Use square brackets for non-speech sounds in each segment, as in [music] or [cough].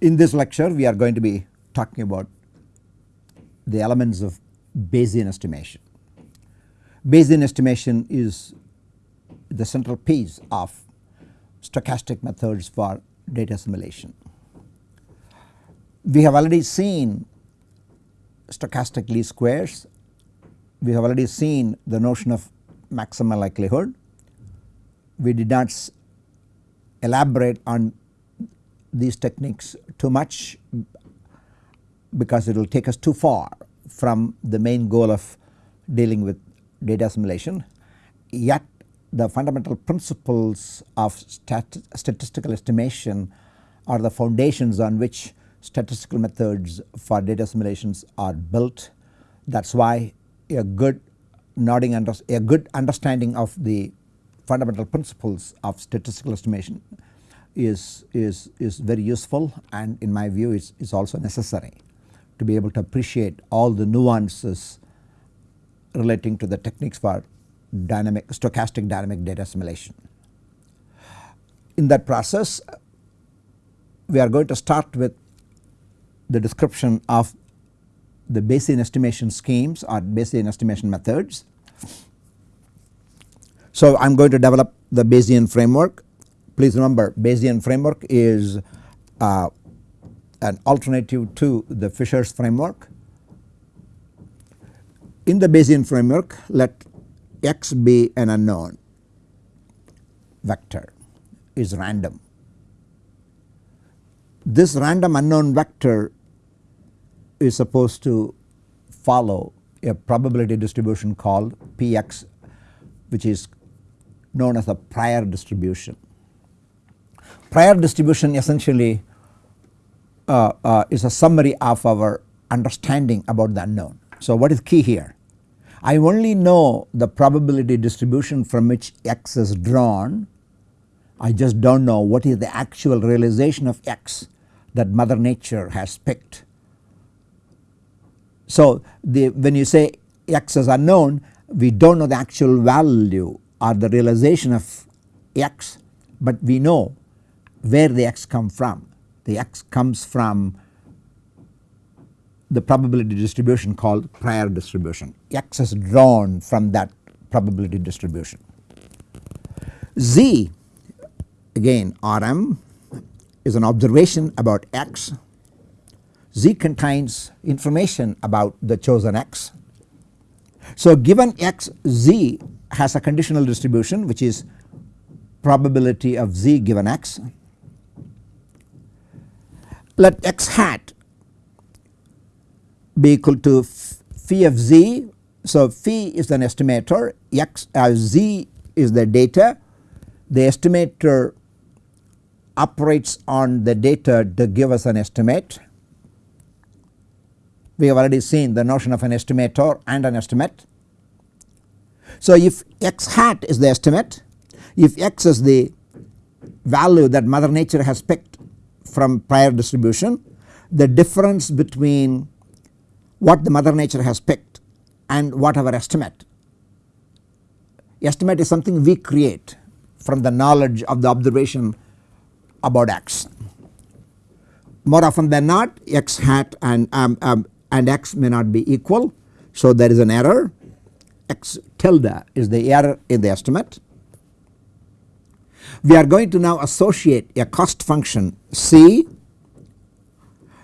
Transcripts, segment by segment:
in this lecture we are going to be talking about the elements of Bayesian estimation. Bayesian estimation is the central piece of stochastic methods for data assimilation. We have already seen stochastic least squares, we have already seen the notion of maximum likelihood. We did not elaborate on these techniques too much because it will take us too far from the main goal of dealing with data assimilation. Yet the fundamental principles of stat statistical estimation are the foundations on which statistical methods for data assimilations are built. That is why a good nodding under, a good understanding of the fundamental principles of statistical estimation is, is, is very useful and in my view is, is also necessary to be able to appreciate all the nuances relating to the techniques for dynamic stochastic dynamic data assimilation. In that process we are going to start with the description of the Bayesian estimation schemes or Bayesian estimation methods. So I am going to develop the Bayesian framework. Please remember Bayesian framework is uh, an alternative to the Fisher's framework. In the Bayesian framework let x be an unknown vector is random. This random unknown vector is supposed to follow a probability distribution called Px which is known as a prior distribution. Prior distribution essentially uh, uh, is a summary of our understanding about the unknown. So what is key here? I only know the probability distribution from which x is drawn I just do not know what is the actual realization of x that mother nature has picked so, the when you say x is unknown we do not know the actual value or the realization of x, but we know where the x come from. The x comes from the probability distribution called prior distribution. x is drawn from that probability distribution. Z again Rm is an observation about x Z contains information about the chosen x. So given x z has a conditional distribution which is probability of z given x. Let x hat be equal to phi of z. So phi is an estimator x as uh, z is the data the estimator operates on the data to give us an estimate we have already seen the notion of an estimator and an estimate. So if x hat is the estimate, if x is the value that mother nature has picked from prior distribution, the difference between what the mother nature has picked and what our estimate. Estimate is something we create from the knowledge of the observation about x. More often than not x hat and um, um, and x may not be equal. So there is an error x tilde is the error in the estimate. We are going to now associate a cost function C.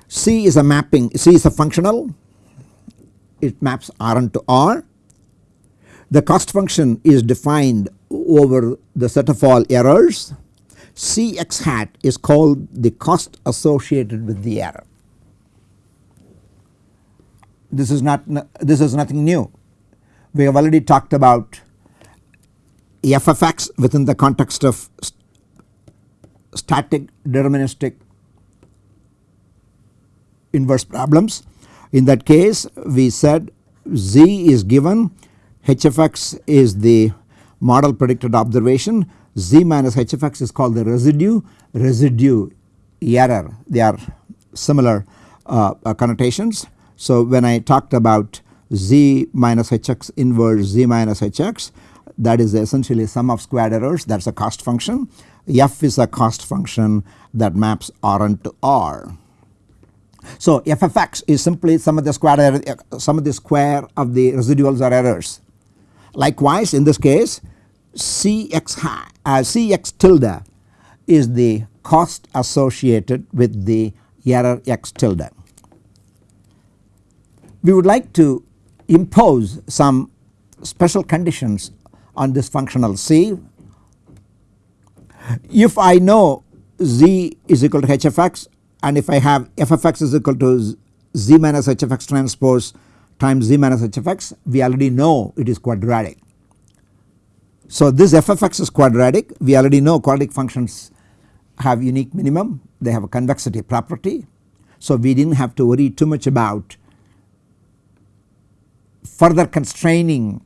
C is a mapping C is a functional it maps Rn to R. The cost function is defined over the set of all errors Cx hat is called the cost associated with the error this is not this is nothing new. We have already talked about f of x within the context of st static deterministic inverse problems. In that case we said z is given h of x is the model predicted observation z minus h of x is called the residue residue error they are similar uh, uh, connotations so when I talked about z minus hx inverse z minus hx that is essentially sum of squared errors that is a cost function. f is a cost function that maps Rn to R. So f of x is simply sum of the square error, sum of the square of the residuals or errors. Likewise in this case Cx, uh, Cx tilde is the cost associated with the error x tilde. We would like to impose some special conditions on this functional C. If I know z is equal to hfx and if I have ffx is equal to z minus hfx transpose times z minus hfx we already know it is quadratic. So this ffx is quadratic we already know quadratic functions have unique minimum they have a convexity property. So we did not have to worry too much about further constraining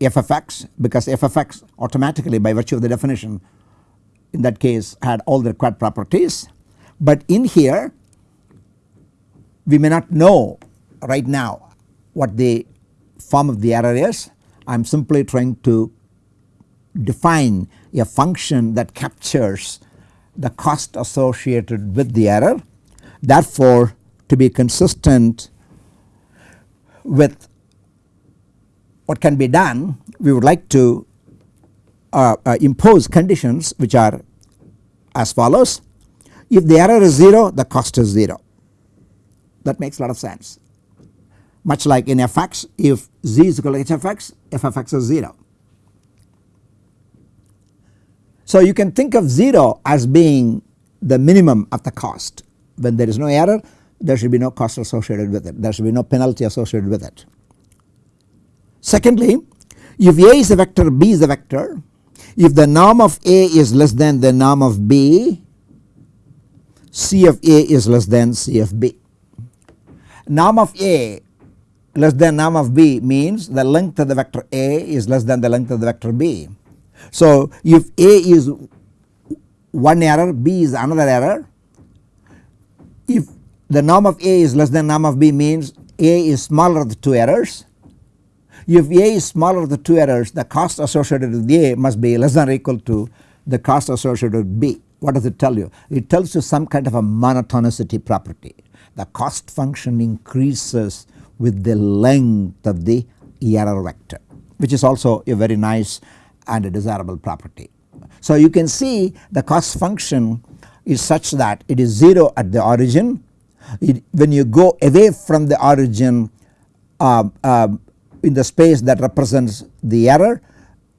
f of x because FFX automatically by virtue of the definition in that case had all the required properties. But in here we may not know right now what the form of the error is. I am simply trying to define a function that captures the cost associated with the error. Therefore to be consistent with what can be done we would like to uh, uh, impose conditions which are as follows. If the error is 0 the cost is 0 that makes a lot of sense much like in fx if z is equal to h of x f of x is 0. So you can think of 0 as being the minimum of the cost when there is no error there should be no cost associated with it there should be no penalty associated with it. Secondly if A is a vector B is a vector if the norm of A is less than the norm of B C of A is less than C of B. Norm of A less than norm of B means the length of the vector A is less than the length of the vector B. So if A is one error B is another error if the norm of A is less than norm of B means A is smaller of the two errors if A is smaller of the two errors the cost associated with A must be less than or equal to the cost associated with B. What does it tell you? It tells you some kind of a monotonicity property. The cost function increases with the length of the error vector which is also a very nice and a desirable property. So you can see the cost function is such that it is 0 at the origin. It, when you go away from the origin uh, uh, in the space that represents the error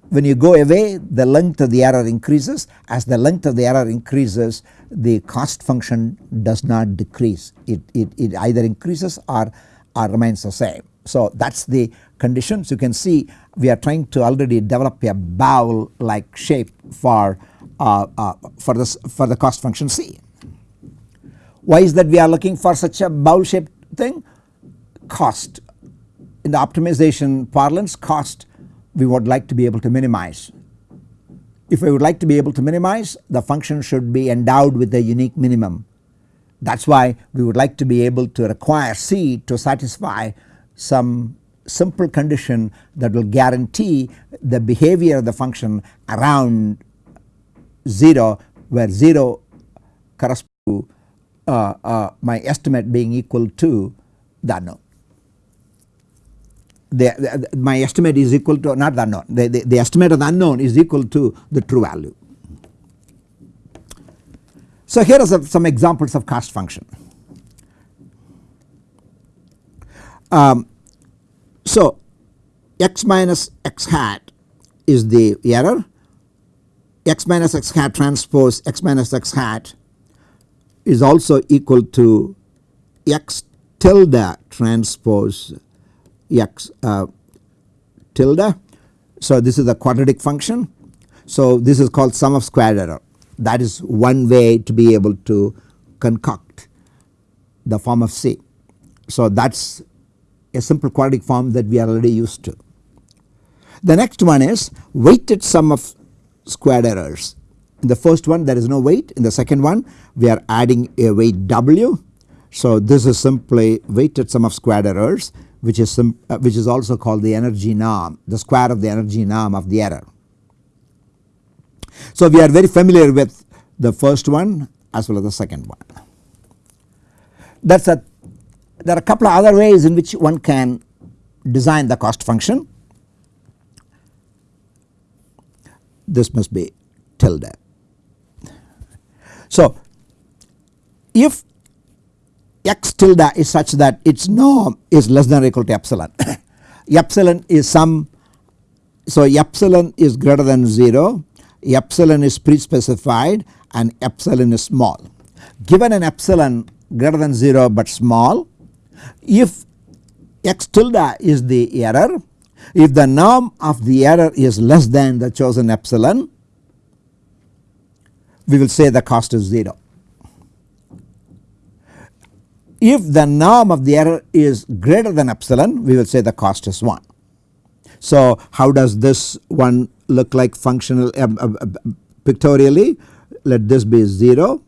when you go away the length of the error increases as the length of the error increases the cost function does not decrease it, it, it either increases or, or remains the same. So that is the conditions you can see we are trying to already develop a bowl like shape for uh, uh, for this for the cost function C. Why is that we are looking for such a bowl shaped thing? Cost in the optimization parlance cost we would like to be able to minimize. If we would like to be able to minimize the function should be endowed with a unique minimum. That is why we would like to be able to require C to satisfy some simple condition that will guarantee the behavior of the function around 0 where 0 corresponds to uh, uh, my estimate being equal to the unknown the, the, my estimate is equal to not the unknown the, the, the estimate of the unknown is equal to the true value. So here are some, examples of cost function. Um, so x minus x hat is the error x minus x hat transpose x minus x hat is also equal to x tilde transpose x uh, tilde. So this is a quadratic function. So this is called sum of square error that is one way to be able to concoct the form of C. So that is a simple quadratic form that we are already used to. The next one is weighted sum of squared errors. In the first one there is no weight in the second one we are adding a weight W. So this is simply weighted sum of squared errors which is some, uh, which is also called the energy norm the square of the energy norm of the error. So we are very familiar with the first one as well as the second one. that is a there are a couple of other ways in which one can design the cost function. This must be tilde. So if x tilde is such that its norm is less than or equal to epsilon, [coughs] epsilon is some so epsilon is greater than 0, epsilon is pre-specified and epsilon is small. Given an epsilon greater than 0 but small, if x tilde is the error, if the norm of the error is less than the chosen epsilon, we will say the cost is 0. If the norm of the error is greater than epsilon, we will say the cost is 1. So how does this one look like functional uh, uh, uh, pictorially? Let this be 0,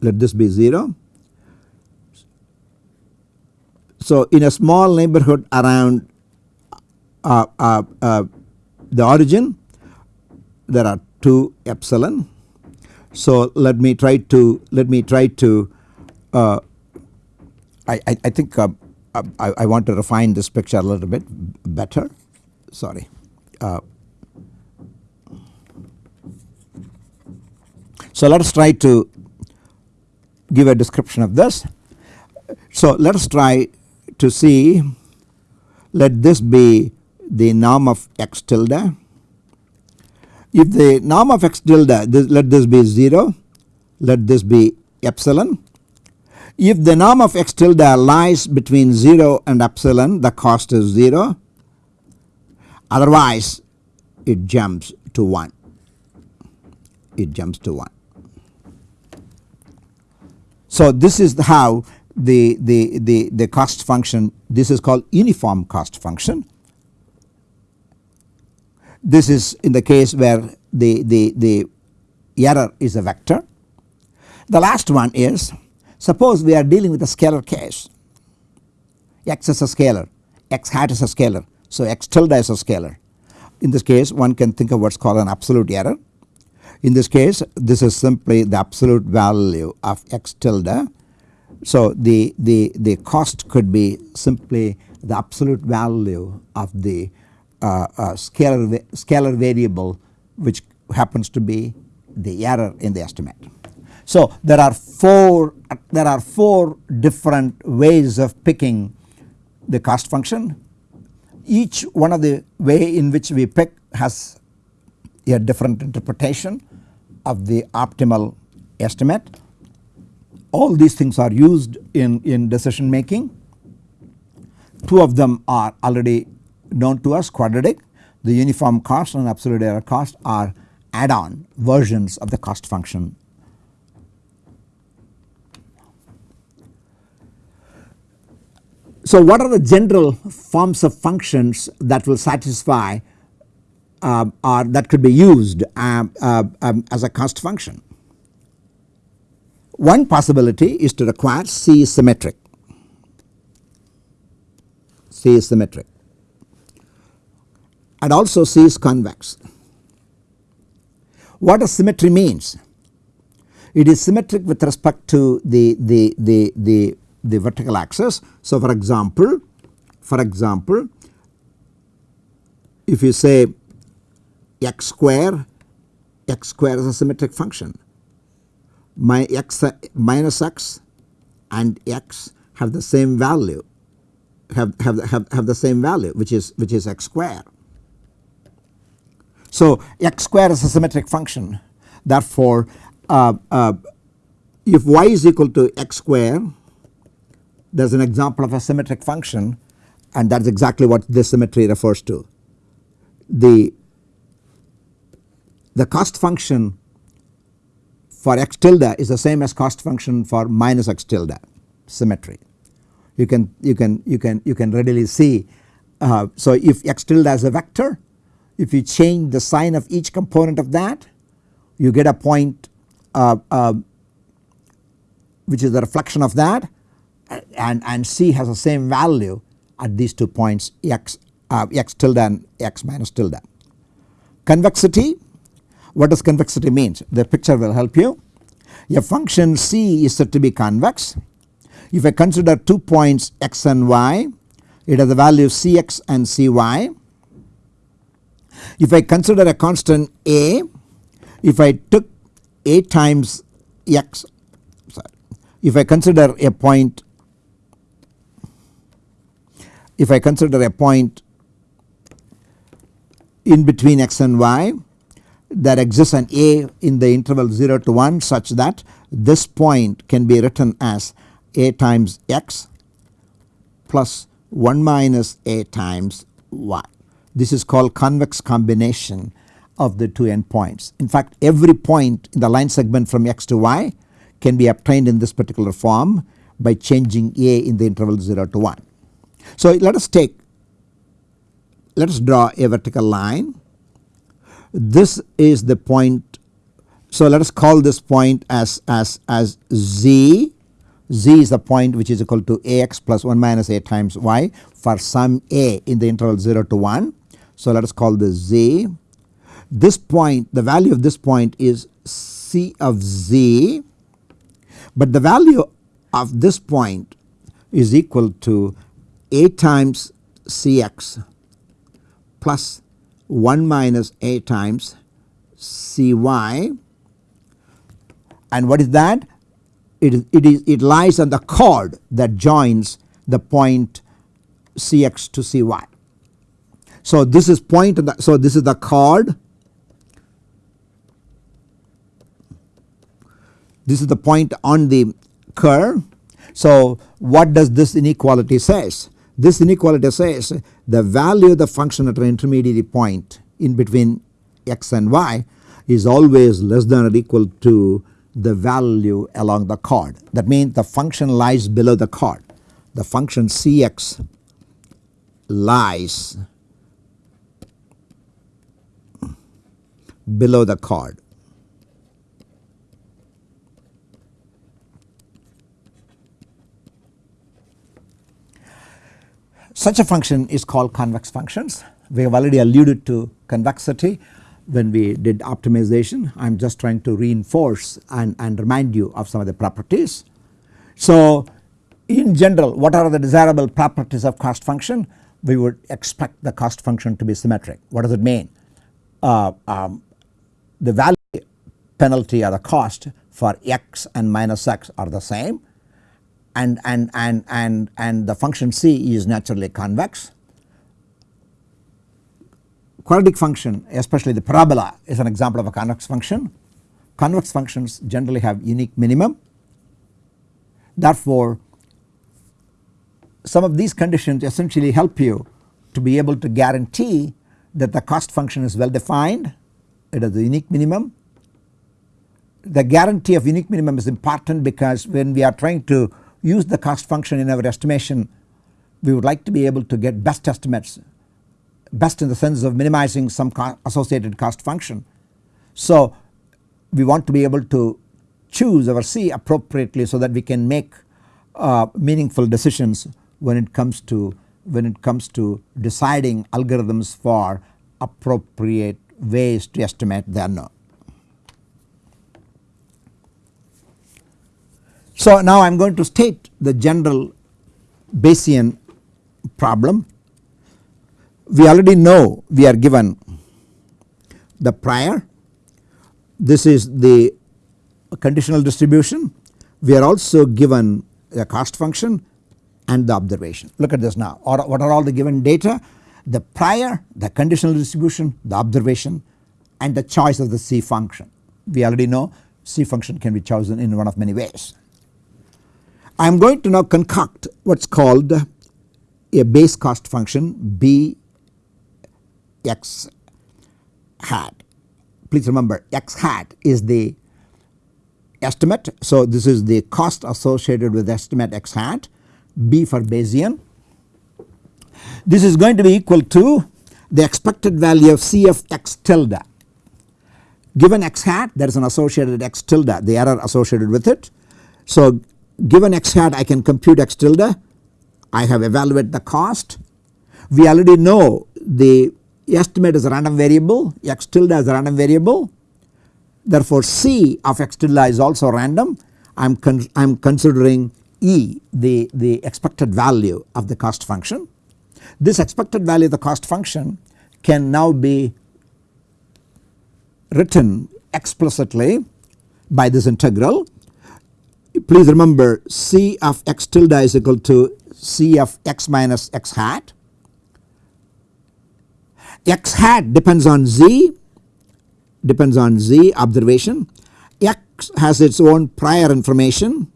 let this be 0. So in a small neighborhood around uh, the origin there are 2 epsilon. So let me try to let me try to I, I, I think I, I, want to refine this picture a little bit better sorry. Uh, so let us try to give a description of this. So let us try to see let this be the norm of x tilde. If the norm of x tilde this, let this be 0 let this be epsilon if the norm of x tilde lies between 0 and epsilon the cost is 0 otherwise it jumps to 1 it jumps to 1. So this is how the, the, the, the cost function this is called uniform cost function. This is in the case where the, the, the error is a vector. The last one is Suppose we are dealing with a scalar case x is a scalar x hat is a scalar so x tilde is a scalar. In this case one can think of what is called an absolute error. In this case this is simply the absolute value of x tilde. So the, the, the cost could be simply the absolute value of the scalar, scalar variable which happens to be the error in the estimate. So there are 4 there are 4 different ways of picking the cost function. Each one of the way in which we pick has a different interpretation of the optimal estimate. All these things are used in, in decision making. Two of them are already known to us quadratic. The uniform cost and absolute error cost are add on versions of the cost function So what are the general forms of functions that will satisfy uh, or that could be used uh, uh, um, as a cost function? One possibility is to require C is symmetric, C is symmetric and also C is convex. What does symmetry means? It is symmetric with respect to the, the, the, the the vertical axis. So for example, for example if you say x square, x square is a symmetric function. My x minus x and x have the same value have, have, have, have the same value which is which is x square. So x square is a symmetric function therefore uh, uh, if y is equal to x square there is an example of a symmetric function and that is exactly what this symmetry refers to. The, the cost function for x tilde is the same as cost function for minus x tilde symmetry. You can you can you can you can readily see uh, so if x tilde is a vector if you change the sign of each component of that you get a point uh, uh, which is the reflection of that and, and C has the same value at these two points x, uh, x tilde and x minus tilde. Convexity what does convexity means the picture will help you. A function c is said to be convex. If I consider two points x and y it has the value cx and cy. If I consider a constant a if I took a times x sorry if I consider a point if I consider a point in between x and y that exists an a in the interval 0 to 1 such that this point can be written as a times x plus 1 minus a times y. This is called convex combination of the two endpoints. In fact every point in the line segment from x to y can be obtained in this particular form by changing a in the interval 0 to 1. So let us take let us draw a vertical line. This is the point so let us call this point as as as z z is the point which is equal to ax plus 1 minus a times y for some a in the interval 0 to 1. So let us call this z. This point the value of this point is c of z but the value of this point is equal to a times cx plus 1 minus a times cy and what is that? It, it, is, it lies on the chord that joins the point cx to cy. So this is point so this is the chord this is the point on the curve. So what does this inequality says? This inequality says the value of the function at an intermediary point in between x and y is always less than or equal to the value along the chord. That means the function lies below the chord. The function Cx lies below the chord. Such a function is called convex functions. We have already alluded to convexity when we did optimization. I am just trying to reinforce and, and remind you of some of the properties. So in general what are the desirable properties of cost function? We would expect the cost function to be symmetric. What does it mean? Uh, um, the value penalty or the cost for x and minus x are the same and, and, and, and, and the function c is naturally convex. Quadratic function especially the parabola is an example of a convex function. Convex functions generally have unique minimum. Therefore, some of these conditions essentially help you to be able to guarantee that the cost function is well defined, it has a unique minimum. The guarantee of unique minimum is important because when we are trying to use the cost function in our estimation we would like to be able to get best estimates best in the sense of minimizing some co associated cost function. So we want to be able to choose our C appropriately so that we can make uh, meaningful decisions when it comes to when it comes to deciding algorithms for appropriate ways to estimate the unknown. So now I am going to state the general Bayesian problem. We already know we are given the prior, this is the conditional distribution. We are also given the cost function and the observation. Look at this now or what are all the given data? The prior, the conditional distribution, the observation and the choice of the C function. We already know C function can be chosen in one of many ways. I am going to now concoct what is called a Bayes cost function b x hat. Please remember x hat is the estimate. So this is the cost associated with estimate x hat b for Bayesian. This is going to be equal to the expected value of c of x tilde. Given x hat there is an associated x tilde the error associated with it. So given x hat I can compute x tilde I have evaluated the cost. We already know the estimate is a random variable x tilde is a random variable. therefore C of x tilde is also random I am con I am considering E the, the expected value of the cost function. This expected value of the cost function can now be written explicitly by this integral. Please remember C of x tilde is equal to C of x minus x hat. x hat depends on z depends on z observation x has its own prior information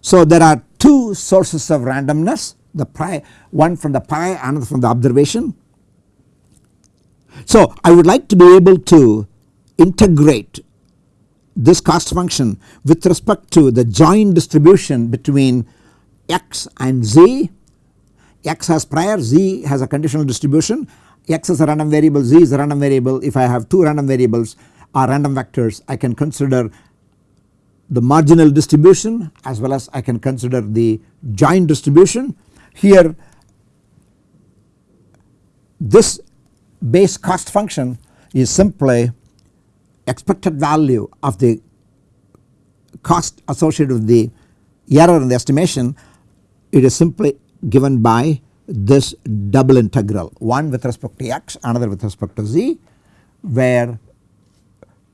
so there are two sources of randomness the prior one from the pi another from the observation. So I would like to be able to integrate this cost function with respect to the joint distribution between x and z. x has prior z has a conditional distribution x is a random variable z is a random variable if I have two random variables or random vectors I can consider the marginal distribution as well as I can consider the joint distribution. Here this Bayes cost function is simply expected value of the cost associated with the error in the estimation it is simply given by this double integral one with respect to x another with respect to z where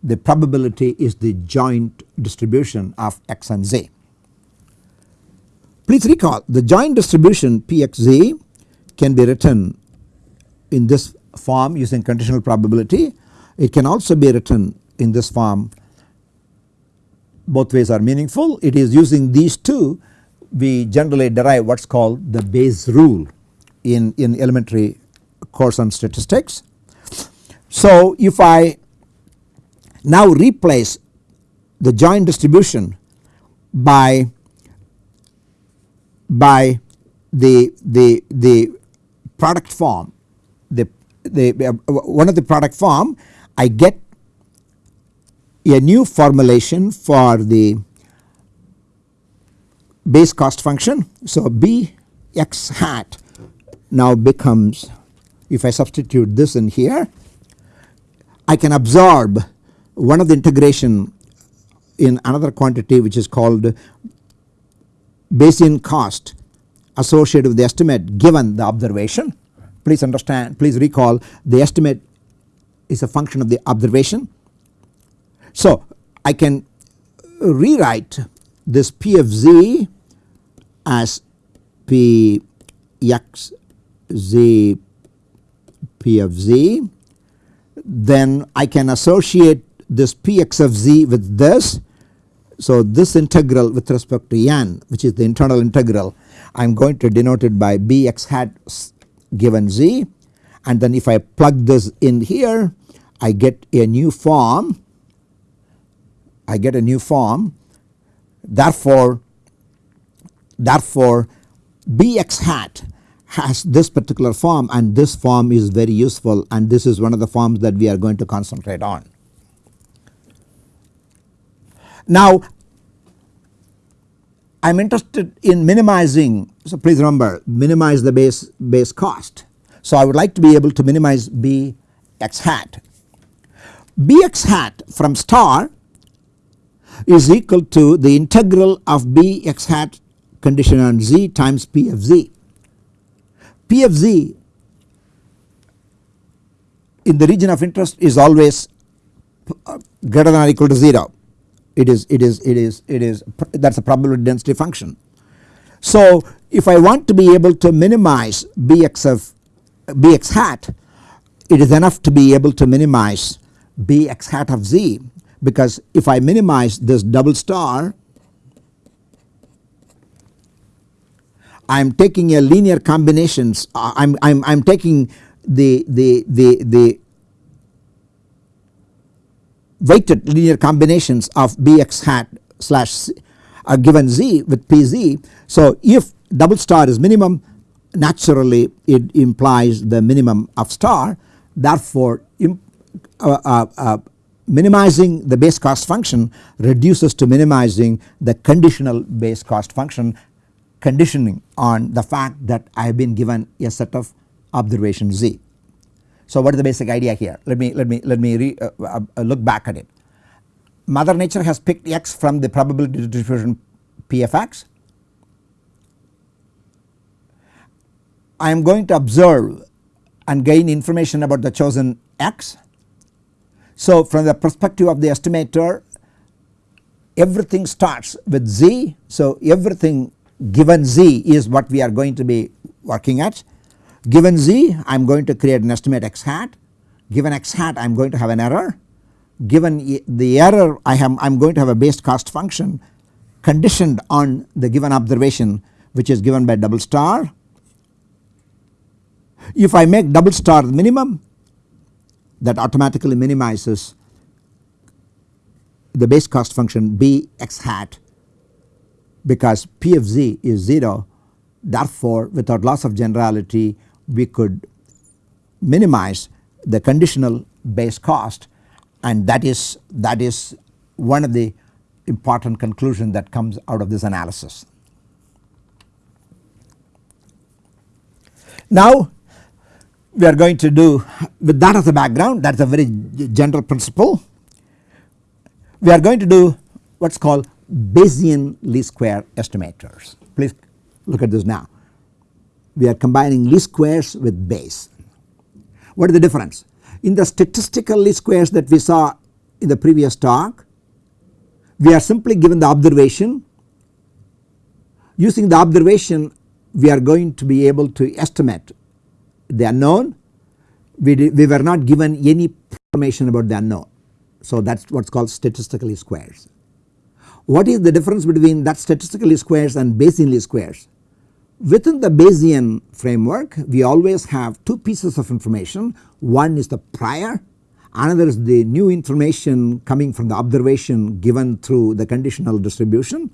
the probability is the joint distribution of x and z. Please recall the joint distribution Pxz can be written in this form using conditional probability. It can also be written in this form both ways are meaningful. It is using these two we generally derive what is called the Bayes rule in, in elementary course on statistics. So if I now replace the joint distribution by by the the the product form the the uh, one of the product form I get a new formulation for the Bayes cost function. So b x hat now becomes if I substitute this in here I can absorb one of the integration in another quantity which is called Bayesian cost associated with the estimate given the observation. Please understand please recall the estimate is a function of the observation. So I can rewrite this P of z as P x z P of z then I can associate this Px of z with this. So this integral with respect to n which is the internal integral I am going to denote it by Bx hat given z. And then if I plug this in here I get a new form. I get a new form. Therefore therefore Bx hat has this particular form and this form is very useful and this is one of the forms that we are going to concentrate on. Now I am interested in minimizing so please remember minimize the Bayes Bayes cost. So I would like to be able to minimize B x hat. B x hat from star is equal to the integral of B x hat condition on z times P of z. P of z in the region of interest is always uh, greater than or equal to 0 it is it is it is it is that is a probability density function. So if I want to be able to minimize Bx of Bx hat it is enough to be able to minimize Bx hat of z because if I minimize this double star I am taking a linear combinations uh, I am I am I am taking the the the the weighted linear combinations of Bx hat slash are given z with Pz. So if double star is minimum naturally it implies the minimum of star therefore uh, uh, uh, minimizing the Bayes cost function reduces to minimizing the conditional Bayes cost function conditioning on the fact that I have been given a set of observation z. So what is the basic idea here? Let me let me let me re, uh, uh, uh look back at it. Mother nature has picked x from the probability distribution p of x. I am going to observe and gain information about the chosen x. So from the perspective of the estimator everything starts with z. So everything given z is what we are going to be working at. Given z I am going to create an estimate x hat, given x hat I am going to have an error, given the error I am I am going to have a Bayes cost function conditioned on the given observation which is given by double star. If I make double star the minimum that automatically minimizes the Bayes cost function b x hat because p of z is 0 therefore without loss of generality we could minimize the conditional Bayes cost and that is that is one of the important conclusion that comes out of this analysis. Now we are going to do with that as a background that is a very general principle we are going to do what is called Bayesian least square estimators. Please look at this now. We are combining least squares with Bayes. What is the difference? In the statistical least squares that we saw in the previous talk, we are simply given the observation. Using the observation we are going to be able to estimate the unknown. We, we were not given any information about the unknown. So that is what is called statistical least squares. What is the difference between that statistical least squares and Bayesian least squares? Within the Bayesian framework we always have two pieces of information one is the prior another is the new information coming from the observation given through the conditional distribution.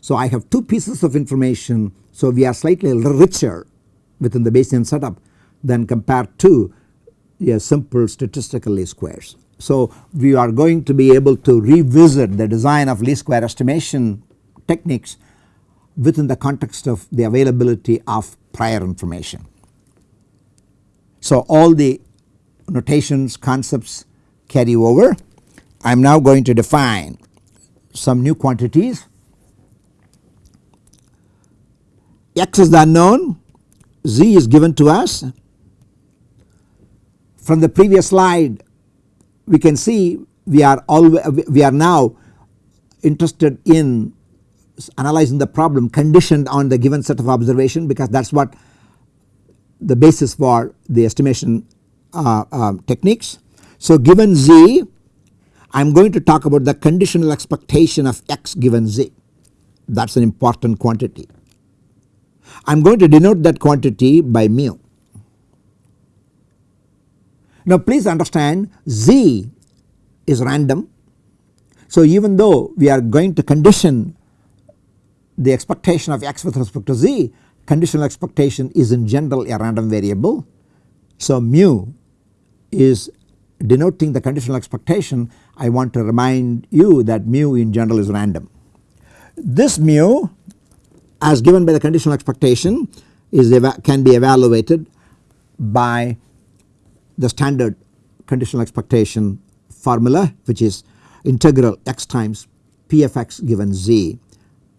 So I have two pieces of information so we are slightly richer within the Bayesian setup than compared to a simple statistical least squares. So we are going to be able to revisit the design of least square estimation techniques within the context of the availability of prior information. So all the notations concepts carry over. I am now going to define some new quantities. X is the unknown, Z is given to us. From the previous slide we can see we are always we are now interested in analyzing the problem conditioned on the given set of observation because that is what the basis for the estimation uh, uh, techniques. So given z I am going to talk about the conditional expectation of x given z that is an important quantity. I am going to denote that quantity by mu now please understand z is random. So even though we are going to condition the expectation of x with respect to z conditional expectation is in general a random variable. So mu is denoting the conditional expectation I want to remind you that mu in general is random. This mu as given by the conditional expectation is can be evaluated by the standard conditional expectation formula which is integral x times p of x given z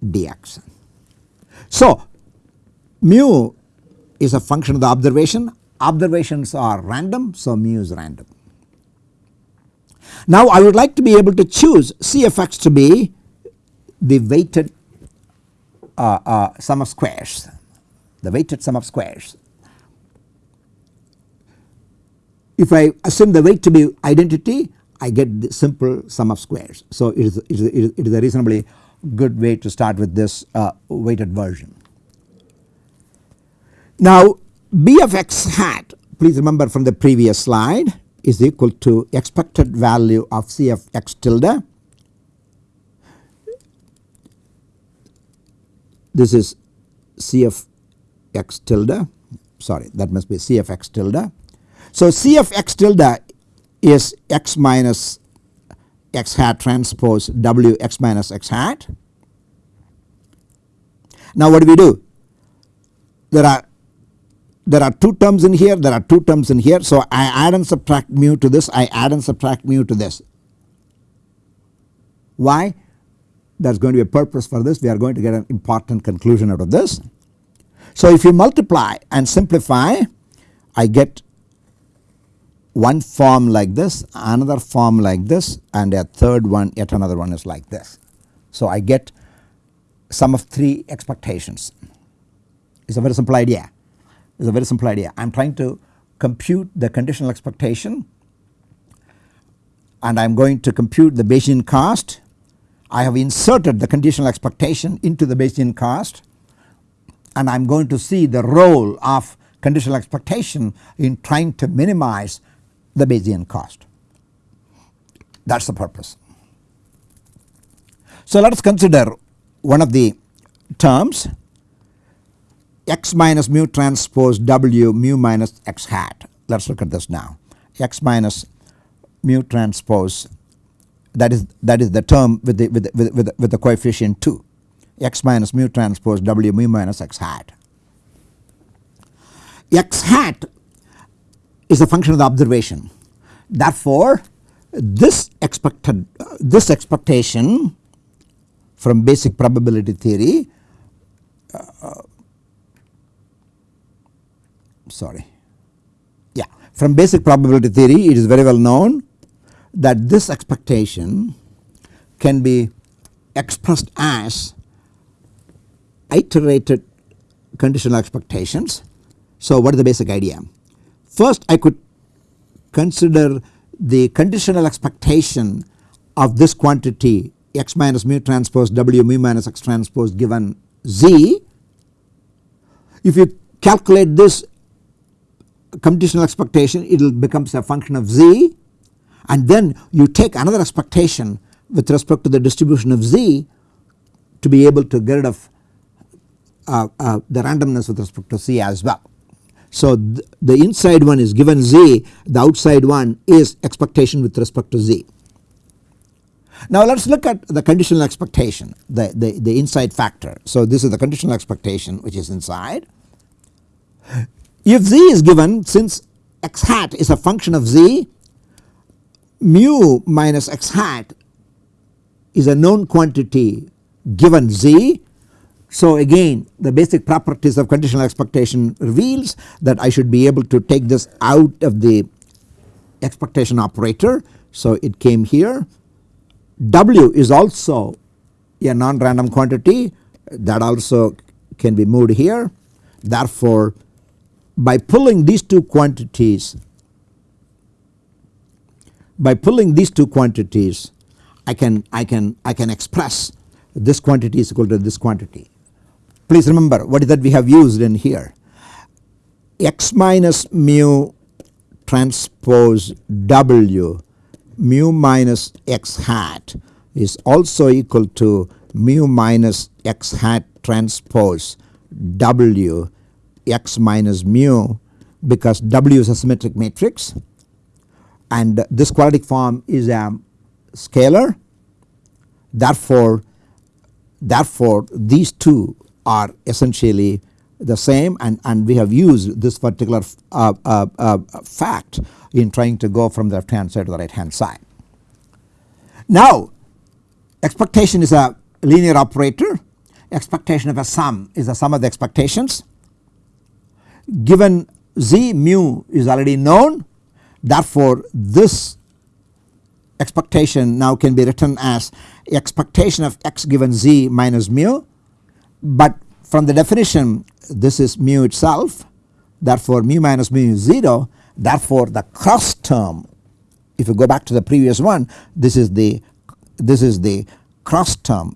dx. So mu is a function of the observation observations are random so mu is random. Now I would like to be able to choose CFX to be the weighted uh, uh, sum of squares the weighted sum of squares If I assume the weight to be identity I get the simple sum of squares. So it is, it is, it is a reasonably good way to start with this uh, weighted version. Now B of x hat please remember from the previous slide is equal to expected value of C of x tilde. This is C of x tilde sorry that must be C of x tilde so C of x tilde is x minus x hat transpose w x minus x hat. Now what do we do? There are there are two terms in here there are two terms in here so I add and subtract mu to this I add and subtract mu to this. Why? There is going to be a purpose for this we are going to get an important conclusion out of this. So if you multiply and simplify I get one form like this another form like this and a third one yet another one is like this. So I get sum of 3 expectations. It is a very simple idea. It is a very simple idea. I am trying to compute the conditional expectation and I am going to compute the Bayesian cost I have inserted the conditional expectation into the Bayesian cost and I am going to see the role of conditional expectation in trying to minimize the Bayesian cost that is the purpose. So let us consider one of the terms x minus mu transpose w mu minus x hat let us look at this now x minus mu transpose that is that is the term with the with the, with, the, with the coefficient 2 x minus mu transpose w mu minus x hat. x hat is a function of the observation therefore this expected uh, this expectation from basic probability theory uh, sorry yeah from basic probability theory it is very well known that this expectation can be expressed as iterated conditional expectations. So what is the basic idea? First I could consider the conditional expectation of this quantity x minus mu transpose w mu minus x transpose given z. If you calculate this conditional expectation it will becomes a function of z and then you take another expectation with respect to the distribution of z to be able to get rid of uh, uh, the randomness with respect to c as well. So th the inside one is given z the outside one is expectation with respect to z. Now let us look at the conditional expectation the, the, the inside factor. So this is the conditional expectation which is inside. If z is given since x hat is a function of z mu minus x hat is a known quantity given z. So again the basic properties of conditional expectation reveals that I should be able to take this out of the expectation operator. So it came here W is also a non-random quantity that also can be moved here. Therefore, by pulling these two quantities by pulling these two quantities I can I can I can express this quantity is equal to this quantity. Please remember what is that we have used in here. X minus mu transpose w mu minus x hat is also equal to mu minus x hat transpose w x minus mu because w is a symmetric matrix and this quadratic form is a scalar. Therefore therefore these two are essentially the same and, and we have used this particular uh, uh, uh, fact in trying to go from the left hand side to the right hand side. Now expectation is a linear operator expectation of a sum is the sum of the expectations given z mu is already known therefore this expectation now can be written as expectation of x given z minus mu but from the definition this is mu itself therefore mu minus mu is 0 therefore the cross term if you go back to the previous one this is the this is the cross term.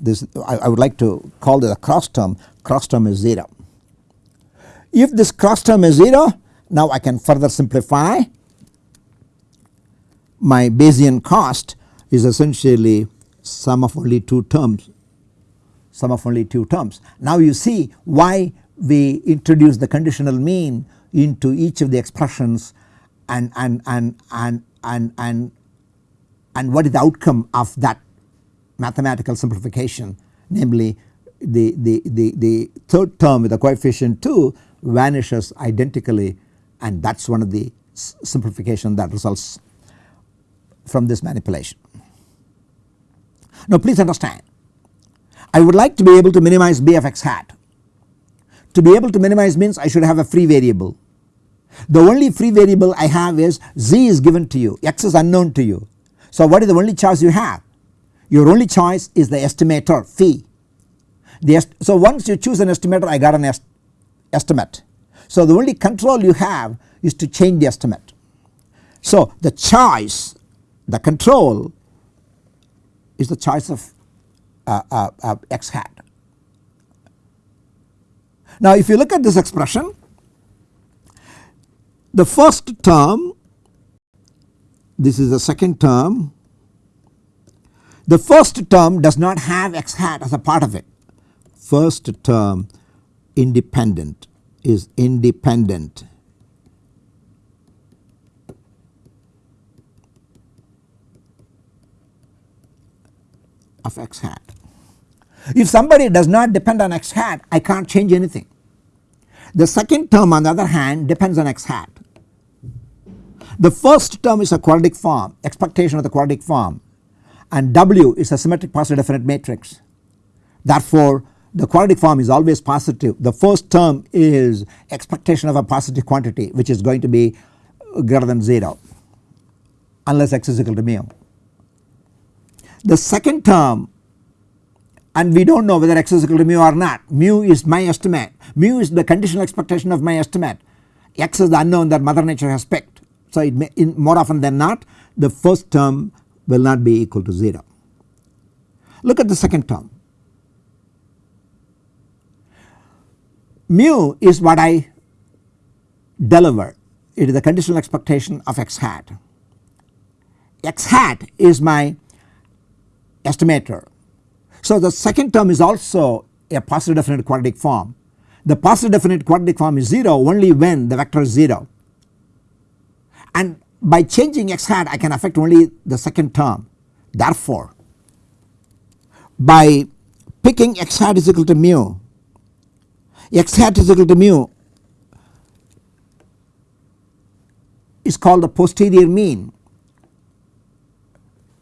This I, I would like to call it a cross term. Cross term is 0. If this cross term is 0 now I can further simplify. My Bayesian cost is essentially sum of only two terms sum of only two terms. Now you see why we introduce the conditional mean into each of the expressions and and and and and and, and what is the outcome of that mathematical simplification namely the, the, the, the third term with the coefficient 2 vanishes identically and that is one of the simplification that results from this manipulation. Now please understand I would like to be able to minimize b of x hat. To be able to minimize means I should have a free variable. The only free variable I have is z is given to you x is unknown to you. So what is the only choice you have? Your only choice is the estimator phi. The so once you choose an estimator I got an est estimate. So the only control you have is to change the estimate. So the choice the control is the choice of Uh, uh, uh, x hat. Now if you look at this expression the first term this is the second term the first term does not have x hat as a part of it first term independent is independent of x hat. If somebody does not depend on x hat I can't change anything. The second term on the other hand depends on x hat. The first term is a quadratic form expectation of the quadratic form and W is a symmetric positive definite matrix. Therefore the quadratic form is always positive. The first term is expectation of a positive quantity which is going to be greater than 0 unless x is equal to mu. The second term and we do not know whether x is equal to mu or not mu is my estimate mu is the conditional expectation of my estimate x is the unknown that mother nature has picked. So it may in more often than not the first term will not be equal to 0. Look at the second term mu is what I deliver it is the conditional expectation of x hat. x hat is my estimator. So the second term is also a positive definite quadratic form. The positive definite quadratic form is 0 only when the vector is 0 and by changing x hat I can affect only the second term. Therefore by picking x hat is equal to mu x hat is equal to mu is called the posterior mean.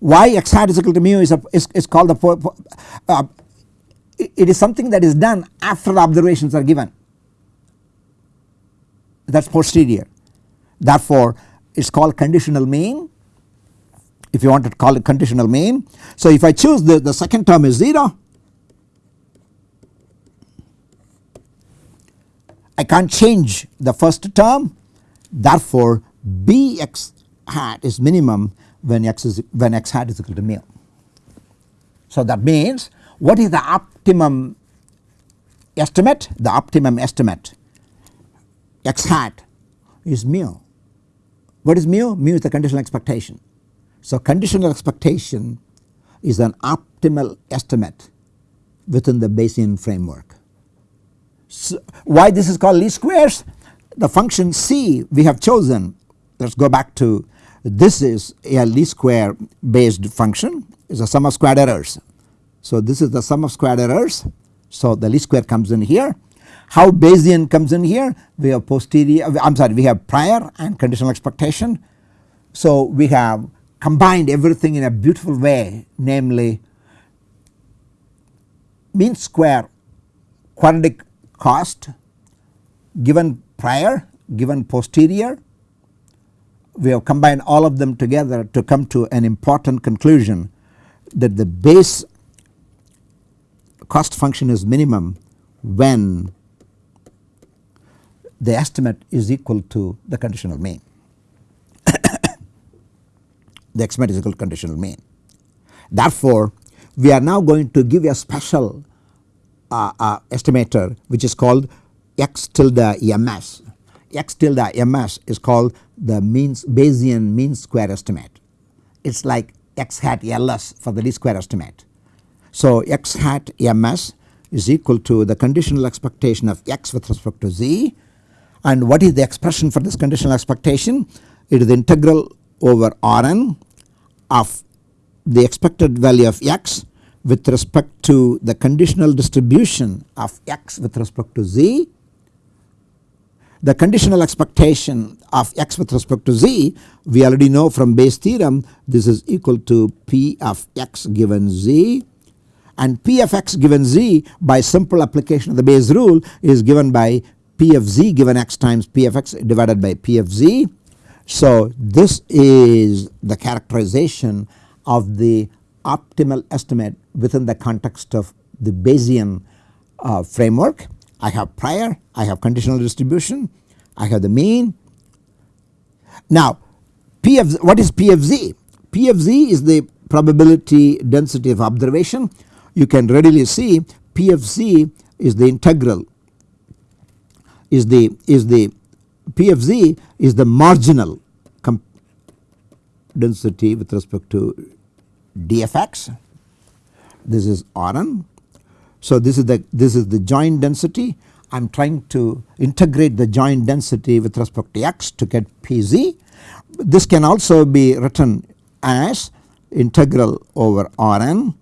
Why x hat is equal to mu is, a, is, is called the uh, it is something that is done after the observations are given that is posterior. Therefore it is called conditional mean if you want to call it conditional mean. So if I choose the, the second term is 0 I can't change the first term therefore Bx hat is minimum when x is when x hat is equal to mu. So that means what is the optimum estimate? The optimum estimate x hat is mu. What is mu? Mu is the conditional expectation. So conditional expectation is an optimal estimate within the Bayesian framework. So why this is called least squares? The function c we have chosen let us go back to this is a least square based function is a sum of squared errors. So this is the sum of squared errors so the least square comes in here. How Bayesian comes in here? We have posterior I am sorry we have prior and conditional expectation. So we have combined everything in a beautiful way namely mean square quadratic cost given prior given posterior we have combined all of them together to come to an important conclusion that the Bayes cost function is minimum when the estimate is equal to the conditional mean [coughs] the estimate is equal to conditional mean. Therefore we are now going to give a special uh, uh, estimator which is called x tilde ms. x tilde ms is called the means Bayesian mean square estimate. It is like x hat ls for the least square estimate. So x hat ms is equal to the conditional expectation of x with respect to z and what is the expression for this conditional expectation? It is the integral over Rn of the expected value of x with respect to the conditional distribution of x with respect to z the conditional expectation of x with respect to z we already know from Bayes theorem this is equal to p of x given z and p of x given z by simple application of the Bayes rule is given by p of z given x times p of x divided by p of z. So this is the characterization of the optimal estimate within the context of the Bayesian uh, framework. I have prior, I have conditional distribution, I have the mean. Now P of what is P of z? P of z is the probability density of observation. You can readily see P of z is the integral is the is the P of z is the marginal density with respect to dfx. This is Rn so this is the this is the joint density I am trying to integrate the joint density with respect to x to get Pz. This can also be written as integral over Rn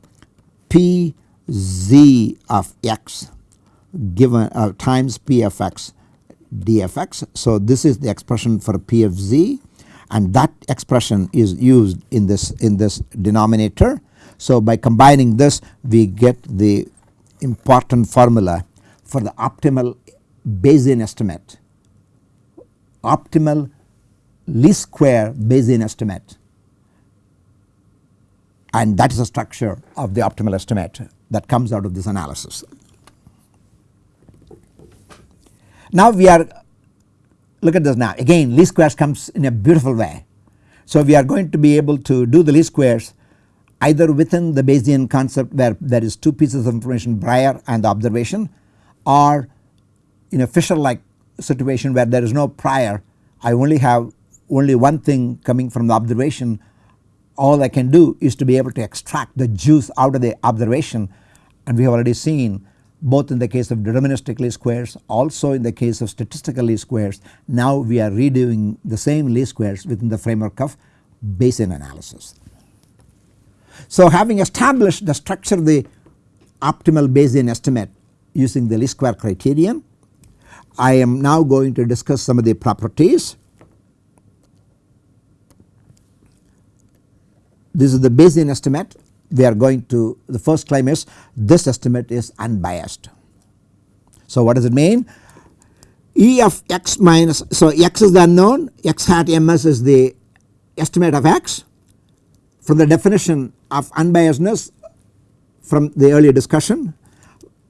Pz of x given uh, times P of x dfx. So this is the expression for P of z and that expression is used in this in this denominator. So by combining this we get the important formula for the optimal Bayesian estimate, optimal least square Bayesian estimate and that is the structure of the optimal estimate that comes out of this analysis. Now we are look at this now again least squares comes in a beautiful way. So we are going to be able to do the least squares either within the Bayesian concept where there is two pieces of information prior and the observation or in a Fisher like situation where there is no prior I only have only one thing coming from the observation all I can do is to be able to extract the juice out of the observation and we have already seen both in the case of deterministic least squares also in the case of statistical least squares now we are redoing the same least squares within the framework of Bayesian analysis. So having established the structure of the optimal Bayesian estimate using the least square criterion I am now going to discuss some of the properties. This is the Bayesian estimate we are going to the first claim is this estimate is unbiased. So what does it mean? E of x minus so x is the unknown x hat ms is the estimate of x from the definition of unbiasedness from the earlier discussion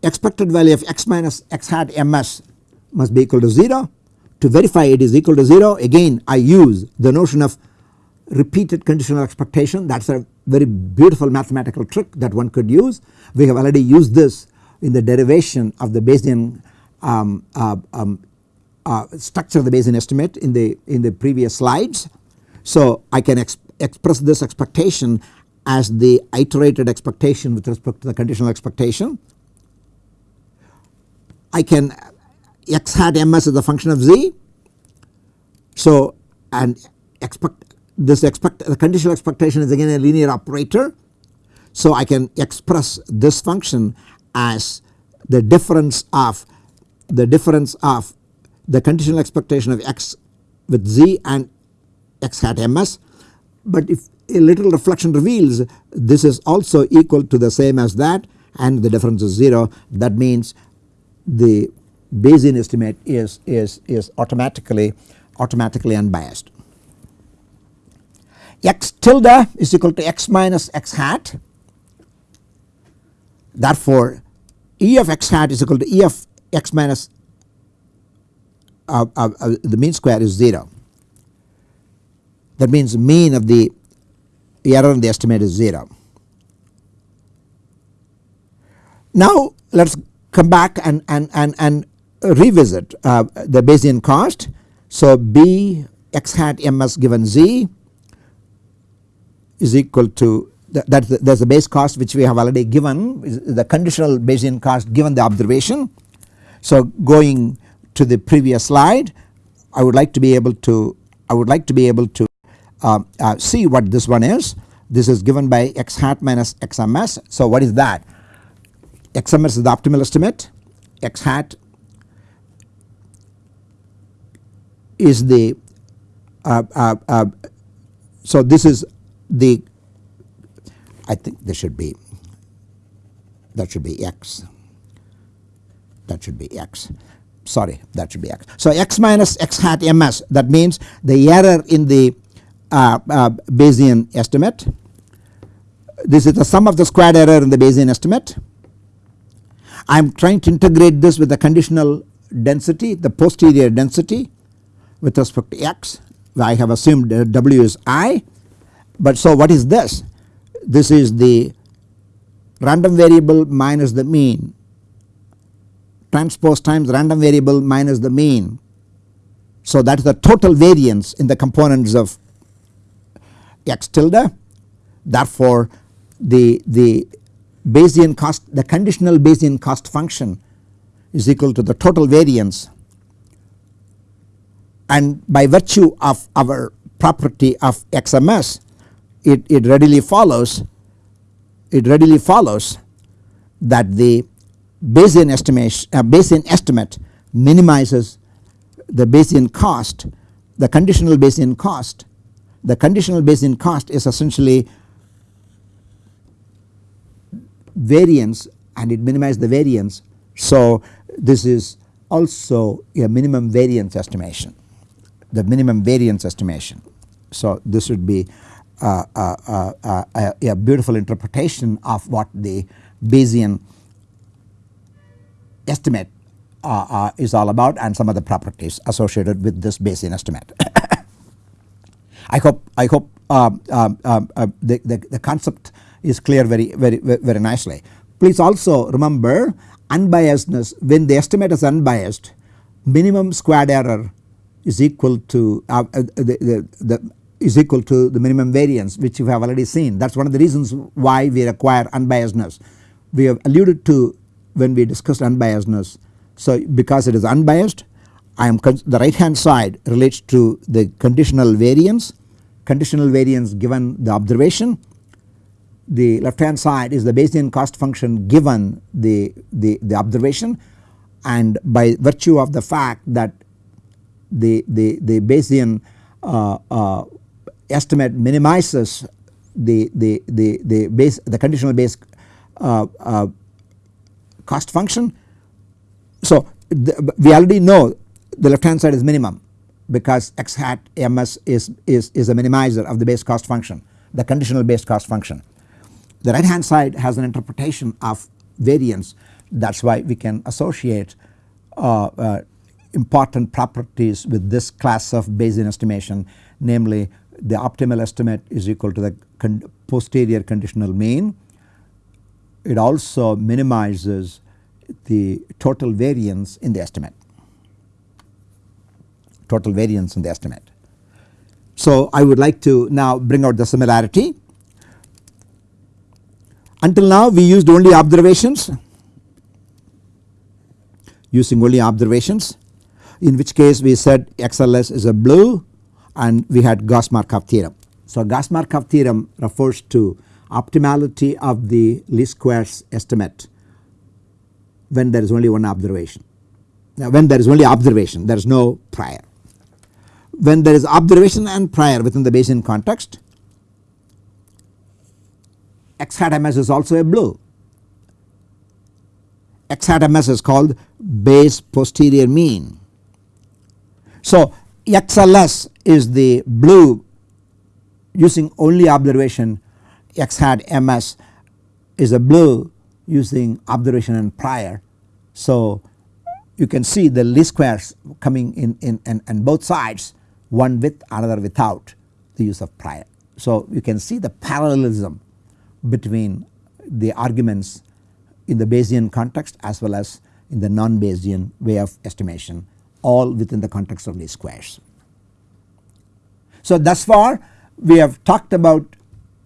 expected value of x minus x hat ms must be equal to 0. To verify it is equal to 0 again I use the notion of repeated conditional expectation that is a very beautiful mathematical trick that one could use. We have already used this in the derivation of the Bayesian um, uh, um, uh, structure of the Bayesian estimate in the in the previous slides. So I can exp express this expectation as the iterated expectation with respect to the conditional expectation. I can x hat ms is a function of z. So and expect this expect the conditional expectation is again a linear operator. So I can express this function as the difference of the difference of the conditional expectation of x with z and x hat ms. But if a little reflection reveals this is also equal to the same as that and the difference is 0 that means the Bayesian estimate is, is, is automatically automatically unbiased. X tilde is equal to x minus x hat. Therefore E of x hat is equal to E of x minus uh, uh, uh, the mean square is 0 that means mean of the error in the estimate is 0. Now let us come back and, and, and, and revisit uh, the Bayesian cost. So B x hat ms given z is equal to that there is the Bayes cost which we have already given the conditional Bayesian cost given the observation. So going to the previous slide I would like to be able to I would like to be able to see what this one is. This is given by x hat minus xms. So what is that? xms is the optimal estimate x hat is the uh, uh, uh, so this is the I think this should be that should be x that should be x sorry that should be x. So x minus x hat ms that means the error in the uh, uh, Bayesian estimate this is the sum of the squared error in the Bayesian estimate. I am trying to integrate this with the conditional density the posterior density with respect to x I have assumed w is i but so what is this this is the random variable minus the mean transpose times random variable minus the mean. So that is the total variance in the components of x tilde. Therefore the, the Bayesian cost the conditional Bayesian cost function is equal to the total variance. And by virtue of our property of XMS it, it readily follows it readily follows that the Bayesian estimation uh, Bayesian estimate minimizes the Bayesian cost the conditional Bayesian cost the conditional Bayesian cost is essentially variance and it minimizes the variance. So this is also a minimum variance estimation the minimum variance estimation. So this would be uh, uh, uh, uh a, a, beautiful interpretation of what the Bayesian estimate uh, uh, is all about and some of the properties associated with this Bayesian estimate. [coughs] I hope I hope um, the, the, the concept is clear very very very nicely. Please also remember unbiasedness when the estimate is unbiased minimum squared error is equal to uh, uh, the, the, the is equal to the minimum variance which you have already seen that is one of the reasons why we require unbiasedness. We have alluded to when we discussed unbiasedness. So because it is unbiased I am the right hand side relates to the conditional variance. Conditional variance given the observation. The left hand side is the Bayesian cost function given the, the, the observation. And by virtue of the fact that the, the, the Bayesian uh, uh, estimate minimizes the, the, the, the Bayes the conditional Bayes uh, uh cost function. So the, we already know the left hand side is minimum because x hat ms is, is, is a minimizer of the Bayes cost function the conditional Bayes cost function. The right hand side has an interpretation of variance that is why we can associate uh, uh, important properties with this class of Bayesian estimation namely the optimal estimate is equal to the con posterior conditional mean. It also minimizes the total variance in the estimate total variance in the estimate. So I would like to now bring out the similarity. Until now we used only observations using only observations in which case we said XLS is a blue and we had Gauss Markov theorem. So Gauss Markov theorem refers to optimality of the least squares estimate when there is only one observation. Now when there is only observation there is no prior. When there is observation and prior within the Bayesian context X hat ms is also a blue. X hat ms is called Bayes posterior mean so XLS is the blue using only observation X hat MS is a blue using observation and prior. So you can see the least squares coming in, in and, and both sides one with another without the use of prior. So you can see the parallelism between the arguments in the Bayesian context as well as in the non-Bayesian way of estimation all within the context of least squares. So thus far we have talked about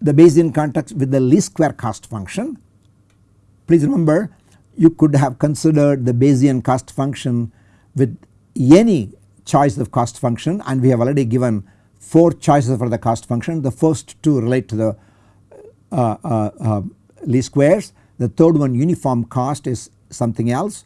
the Bayesian context with the least square cost function. Please remember you could have considered the Bayesian cost function with any choice of cost function and we have already given 4 choices for the cost function. The first two relate to the uh, uh, uh, least squares. The third one uniform cost is something else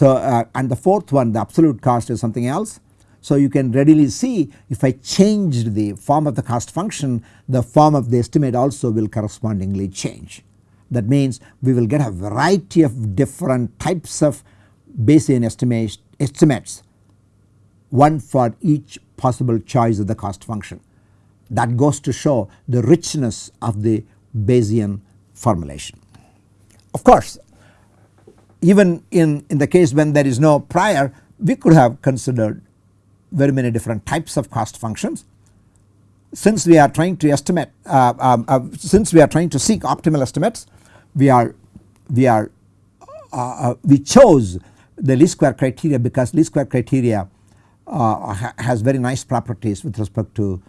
uh, and the fourth one the absolute cost is something else. So you can readily see if I changed the form of the cost function the form of the estimate also will correspondingly change. That means we will get a variety of different types of Bayesian estimates one for each possible choice of the cost function. That goes to show the richness of the Bayesian formulation. Of course even in, in the case when there is no prior we could have considered very many different types of cost functions. Since we are trying to estimate uh, um, uh, since we are trying to seek optimal estimates we are we are uh, uh we chose the least square criteria because least square criteria uh, ha has very nice properties with respect to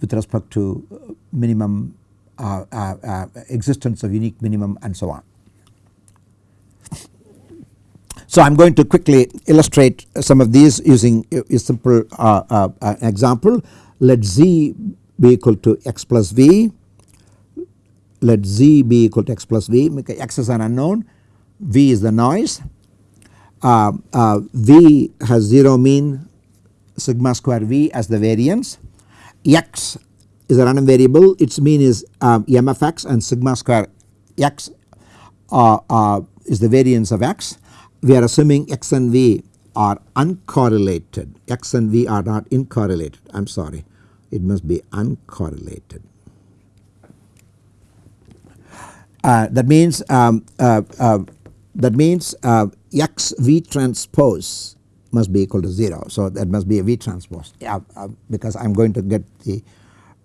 with respect to minimum uh, existence of unique minimum and so on. So I am going to quickly illustrate some of these using a simple uh, uh, uh, example. Let z be equal to x plus v, let z be equal to x plus v, x is an unknown, v is the noise, uh, uh, v has 0 mean sigma square v as the variance, x is a random variable. Its mean is um, m of x and sigma square x uh, is the variance of x. We are assuming x and v are uncorrelated. X and v are not incorrelated. I am sorry. It must be uncorrelated. Uh, that means um, uh, uh, that means uh, x v transpose must be equal to 0. So that must be a v transpose. Yeah, uh, because I am going to get the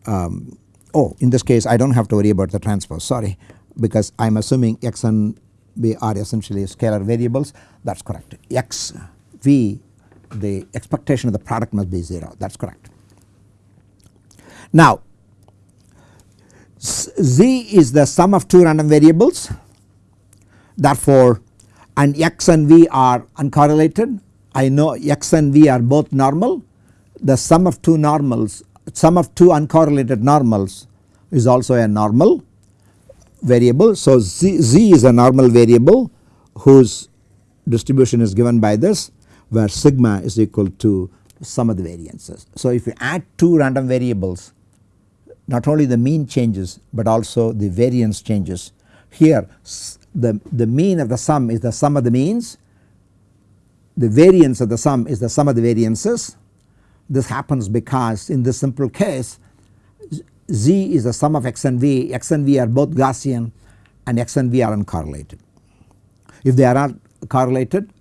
um, oh in this case I do not have to worry about the transpose. Sorry. Because I am assuming x and v are essentially scalar variables. That is correct. X v the expectation of the product must be 0 that is correct. Now z is the sum of two random variables. Therefore and x and v are uncorrelated I know x and v are both normal the sum of two normals sum of two uncorrelated normals is also a normal variable. So z, z is a normal variable whose distribution is given by this where sigma is equal to sum of the variances. So if you add two random variables not only the mean changes but also the variance changes. Here the, the mean of the sum is the sum of the means the variance of the sum is the sum of the variances. This happens because in this simple case Z is the sum of x and v, x and v are both Gaussian and x and v are uncorrelated. If they are not correlated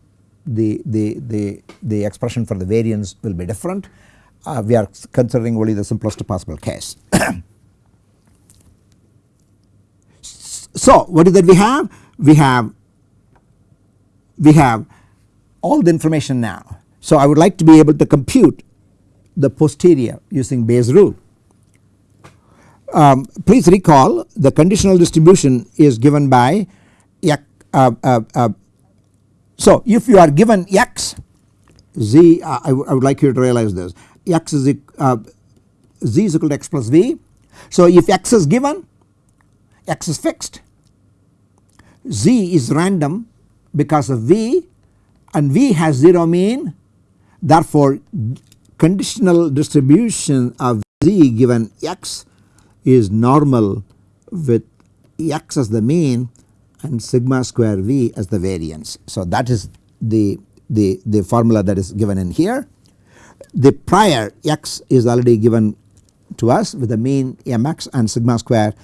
the, the, the, the expression for the variance will be different. Uh, we are considering only the simplest possible case. [coughs] so what is that we have? We have we have all the information now. So I would like to be able to compute the posterior using Bayes rule um, please recall the conditional distribution is given by uh, uh, uh, so if you are given x z uh, I, I would like you to realize this x is uh, z is equal to x plus v. So if x is given x is fixed z is random because of v and v has 0 mean therefore conditional distribution of z given x is normal with x as the mean and sigma square v as the variance. So that is the, the, the formula that is given in here. The prior x is already given to us with the mean mx and sigma square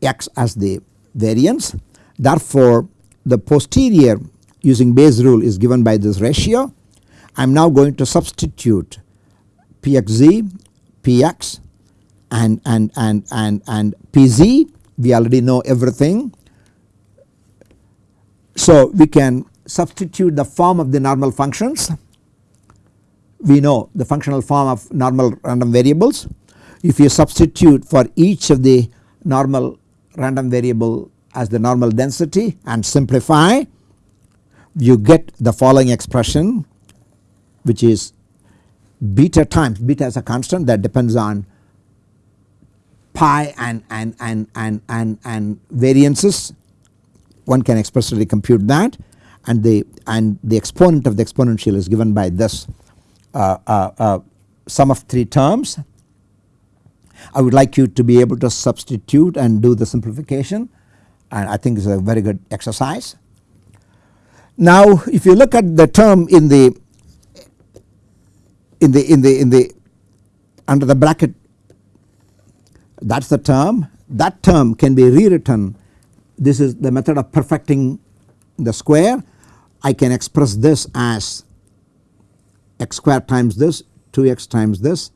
x as the variance. Therefore the posterior using Bayes rule is given by this ratio. I am now going to substitute pxz, px and and and and and pz we already know everything. So we can substitute the form of the normal functions we know the functional form of normal random variables. If you substitute for each of the normal random variable as the normal density and simplify you get the following expression which is beta times beta is a constant that depends on pi and, and, and, and, and, and variances one can explicitly compute that and the and the exponent of the exponential is given by this uh, uh, uh, sum of 3 terms. I would like you to be able to substitute and do the simplification and I think it's a very good exercise. Now if you look at the term in the in the in the in the under the bracket that is the term. That term can be rewritten. This is the method of perfecting the square. I can express this as x square times this 2x times this.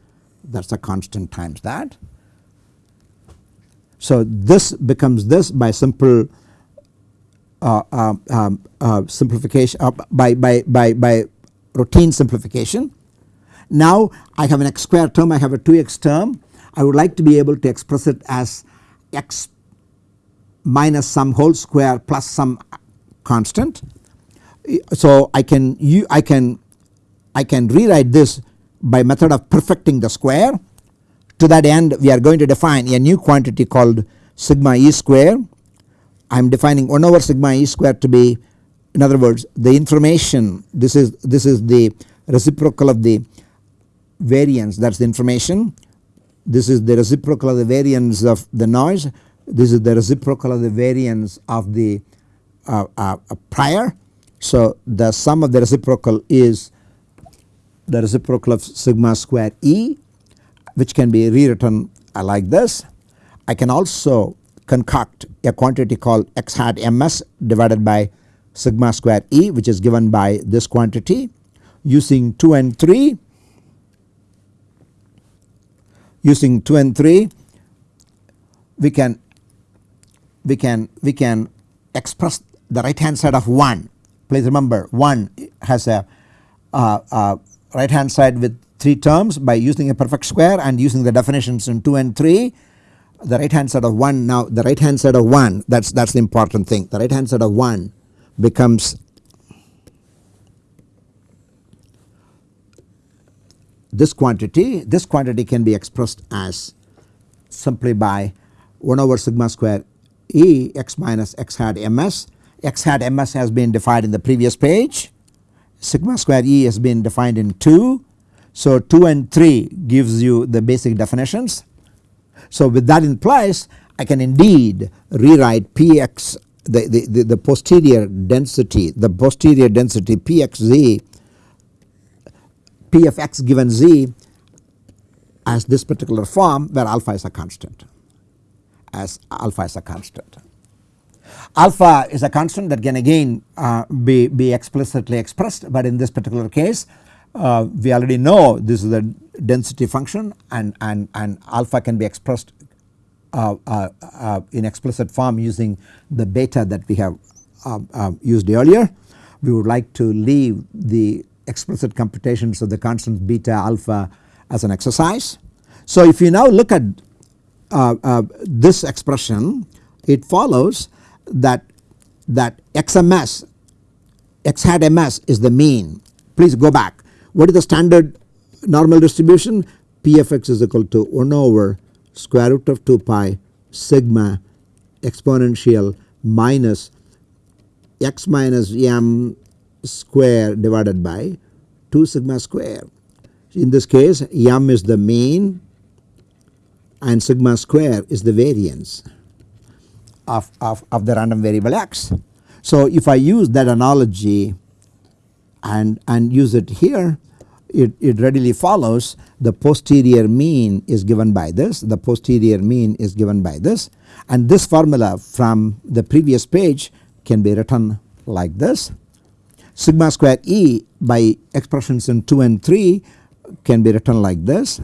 That is a constant times that. So this becomes this by simple Uh, uh, um, uh, simplification uh, by, by, by, by routine simplification. Now I have an x square term I have a 2x term I would like to be able to express it as x minus some whole square plus some constant. So I can you I can I can rewrite this by method of perfecting the square. To that end we are going to define a new quantity called sigma e square. I am defining 1 over sigma e square to be in other words the information this is this is the reciprocal of the variance that is the information. This is the reciprocal of the variance of the noise. This is the reciprocal of the variance of the uh, uh, prior. So the sum of the reciprocal is the reciprocal of sigma square E which can be rewritten like this. I can also concoct a quantity called x hat ms divided by sigma square E which is given by this quantity using 2 and 3 using 2 and 3 we can we can we can express the right hand side of 1 please remember 1 has a uh, uh, right hand side with 3 terms by using a perfect square and using the definitions in 2 and 3 the right hand side of 1 now the right hand side of 1 that is that is the important thing the right hand side of 1 becomes this quantity this quantity can be expressed as simply by 1 over sigma square E x minus x hat ms x hat ms has been defined in the previous page sigma square E has been defined in 2. So 2 and 3 gives you the basic definitions. So with that in place I can indeed rewrite Px the, the, the, the posterior density the posterior density Pxz P of x given z as this particular form where alpha is a constant as alpha is a constant. Alpha is a constant that can again uh, be, be explicitly expressed but in this particular case uh, we already know this is the density function and, and, and alpha can be expressed uh, uh, uh in explicit form using the beta that we have um, um, used earlier. We would like to leave the explicit computations of the constants beta alpha as an exercise. So if you now look at uh, this expression it follows that that xms x hat ms is the mean please go back what is the standard normal distribution p of x is equal to 1 over square root of 2 pi sigma exponential minus x minus m square divided by 2 sigma square. In this case m is the mean and sigma square is the variance of, of, of the random variable x. So if I use that analogy and, and use it here it, it readily follows the posterior mean is given by this the posterior mean is given by this and this formula from the previous page can be written like this. Sigma square E by expressions in 2 and 3 can be written like this.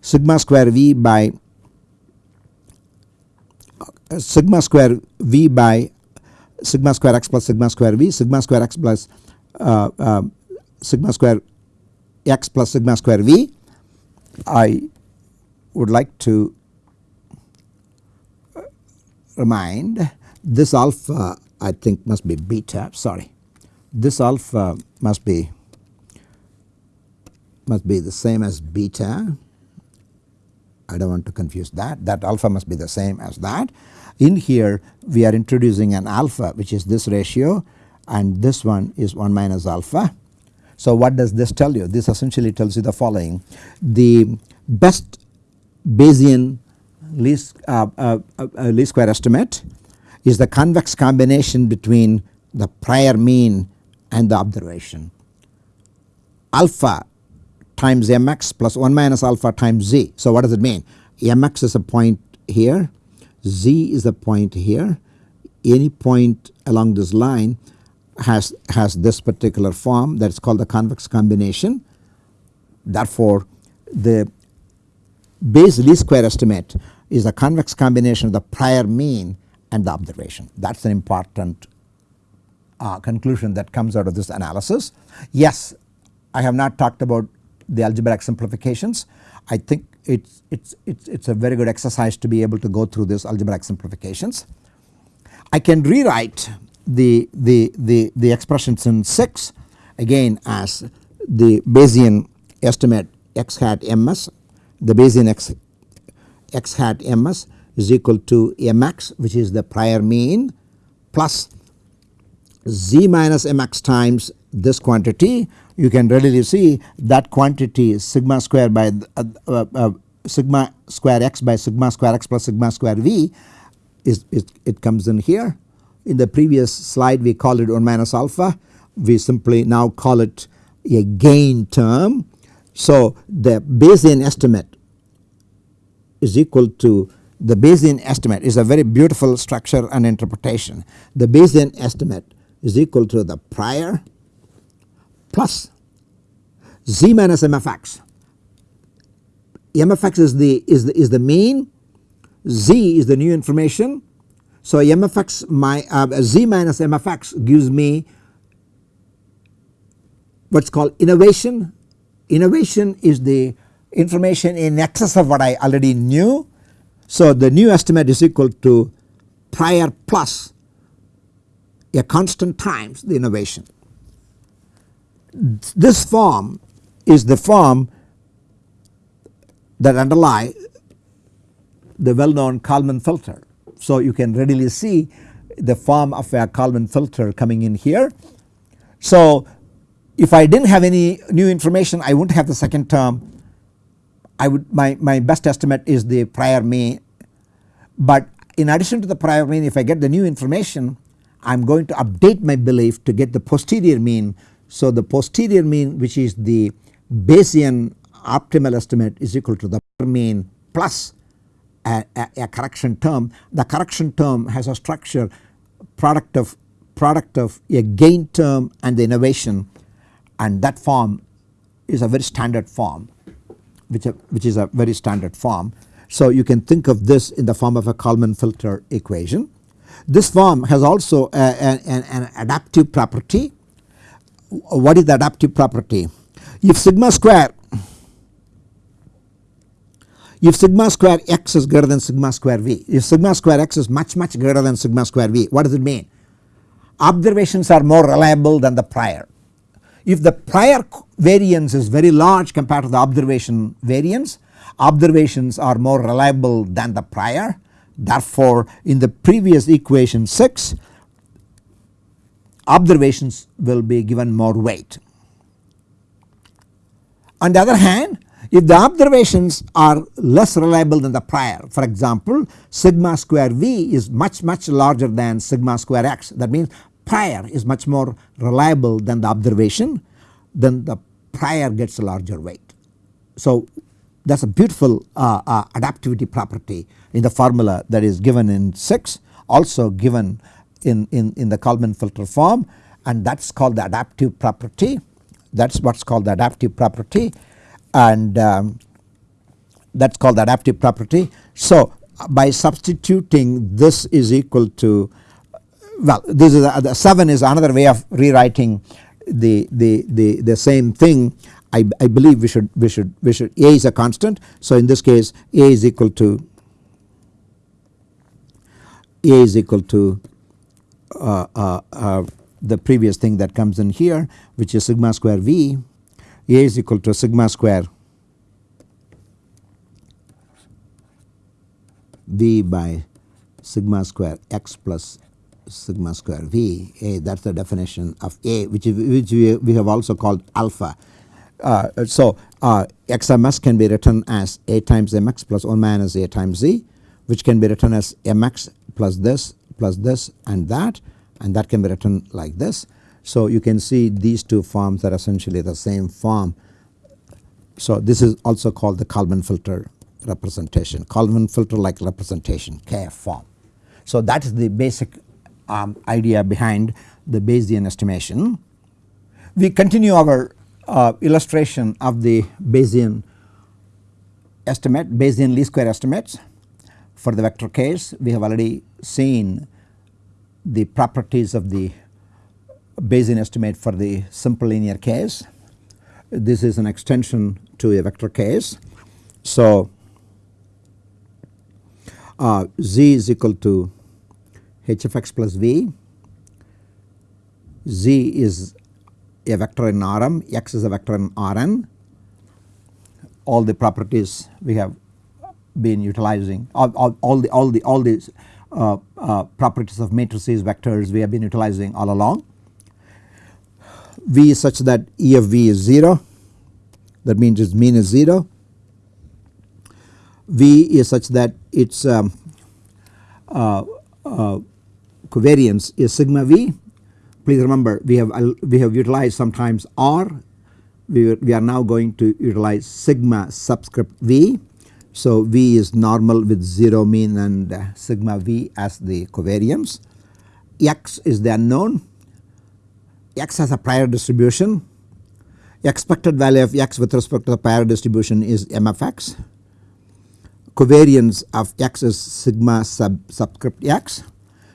Sigma square V by sigma square v by sigma square x plus sigma square v sigma square x plus uh, uh, Uh, uh, sigma square x plus sigma square v. I would like to remind this alpha I think must be beta sorry. This alpha must be must be the same as beta. I do not want to confuse that. That alpha must be the same as that. In here we are introducing an alpha which is this ratio and this one is 1 minus alpha. So what does this tell you? This essentially tells you the following the best Bayesian least, uh, uh, uh, least square estimate is the convex combination between the prior mean and the observation alpha times mx plus 1 minus alpha times z. So what does it mean? mx is a point here, z is a point here, any point along this line has, has this particular form that is called the convex combination. Therefore, the Bayes least square estimate is a convex combination of the prior mean and the observation. That is an important uh, conclusion that comes out of this analysis. Yes, I have not talked about the algebraic simplifications. I think it's, it's, it's, it's a very good exercise to be able to go through these algebraic simplifications. I can rewrite the, the, the, the expressions in 6 again as the Bayesian estimate x hat ms, the Bayesian x, x hat ms is equal to mx which is the prior mean plus z minus mx times this quantity you can readily see that quantity is sigma square by uh, uh, uh, sigma square x by sigma square x plus sigma square v is, is it comes in here. In the previous slide we called it 1 minus alpha we simply now call it a gain term. So the Bayesian estimate is equal to the Bayesian estimate is a very beautiful structure and interpretation. The Bayesian estimate is equal to the prior plus z minus mfx. mfx is the is the is the mean, z is the new information. So my uh, z minus mfx gives me what is called innovation. Innovation is the information in excess of what I already knew. So the new estimate is equal to prior plus a constant times the innovation. This form is the form that underlie the well known Kalman filter. So you can readily see the form of a Kalman filter coming in here. So if I did not have any new information I would not have the second term I would my, my best estimate is the prior mean but in addition to the prior mean if I get the new information I am going to update my belief to get the posterior mean. So the posterior mean which is the Bayesian optimal estimate is equal to the mean plus a, a, a, correction term. The correction term has a structure product of product of a gain term and the innovation and that form is a very standard form which, a, which is a very standard form. So you can think of this in the form of a Kalman filter equation. This form has also a, an, an adaptive property. What is the adaptive property? If sigma square if sigma square x is greater than sigma square v, if sigma square x is much much greater than sigma square v, what does it mean? Observations are more reliable than the prior. If the prior variance is very large compared to the observation variance, observations are more reliable than the prior. Therefore, in the previous equation 6, observations will be given more weight. On the other hand if the observations are less reliable than the prior for example sigma square v is much much larger than sigma square x. That means prior is much more reliable than the observation then the prior gets a larger weight. So that is a beautiful uh, uh, adaptivity property in the formula that is given in 6 also given in, in, in the Kalman filter form and that is called the adaptive property. That is what is called the adaptive property and um, that is called the adaptive property. So by substituting this is equal to well this is a, the 7 is another way of rewriting the, the, the, the same thing. I, I believe we should we should we should a is a constant. So in this case a is equal to a is equal to uh, uh, uh, the previous thing that comes in here which is sigma square v a is equal to sigma square v by sigma square x plus sigma square V A that is the definition of A which, which we, we have also called alpha. Uh, so uh, XMS can be written as A times MX plus 1 minus A times Z which can be written as MX plus this plus this and that and that can be written like this. So you can see these two forms are essentially the same form. So this is also called the Kalman filter representation Kalman filter like representation KF form. So that is the basic um, idea behind the Bayesian estimation. We continue our uh, illustration of the Bayesian estimate Bayesian least square estimates for the vector case we have already seen the properties of the Bayesian estimate for the simple linear case. This is an extension to a vector case. So, uh, z is equal to h of x plus v, z is a vector in Rm, x is a vector in Rn. All the properties we have been utilizing all, all, all the all the all these uh, uh, properties of matrices vectors we have been utilizing all along. V is such that E of V is 0 that means its mean is 0. V is such that its um, uh, uh, covariance is sigma V. Please remember we have we have utilized sometimes R we, we are now going to utilize sigma subscript V so V is normal with 0 mean and uh, sigma V as the covariance. X is the unknown. X has a prior distribution. Expected value of X with respect to the prior distribution is M of X. Covariance of X is sigma sub subscript X.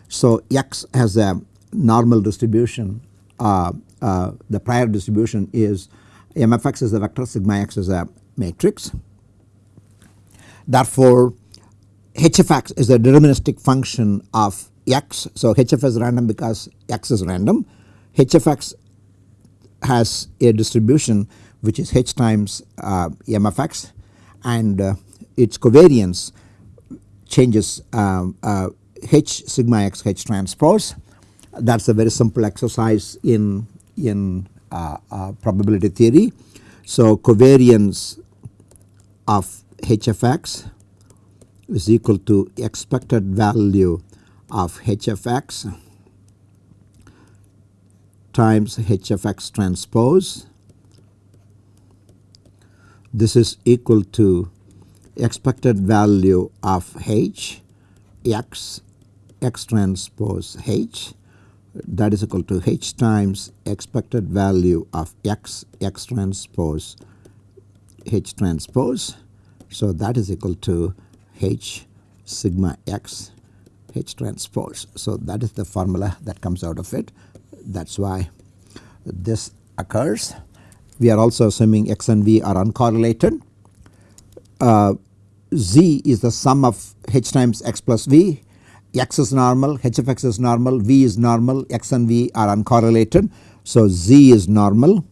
So X has a normal distribution. Uh, uh, the prior distribution is M of X is a vector, sigma X is a matrix. Therefore, HFX is a deterministic function of x. So, HF is random because x is random. HFX has a distribution which is h times uh, m of x and uh, its covariance changes um, uh, h sigma x h transpose. That is a very simple exercise in, in uh, uh, probability theory. So, covariance of HFX is equal to expected value of HFX times h of x transpose. This is equal to expected value of h x x transpose h that is equal to h times expected value of x x transpose h transpose so, that is equal to H sigma x H transpose. So, that is the formula that comes out of it that is why this occurs. We are also assuming x and v are uncorrelated. Uh, z is the sum of h times x plus v, x is normal, h of x is normal, v is normal, x and v are uncorrelated. So, z is normal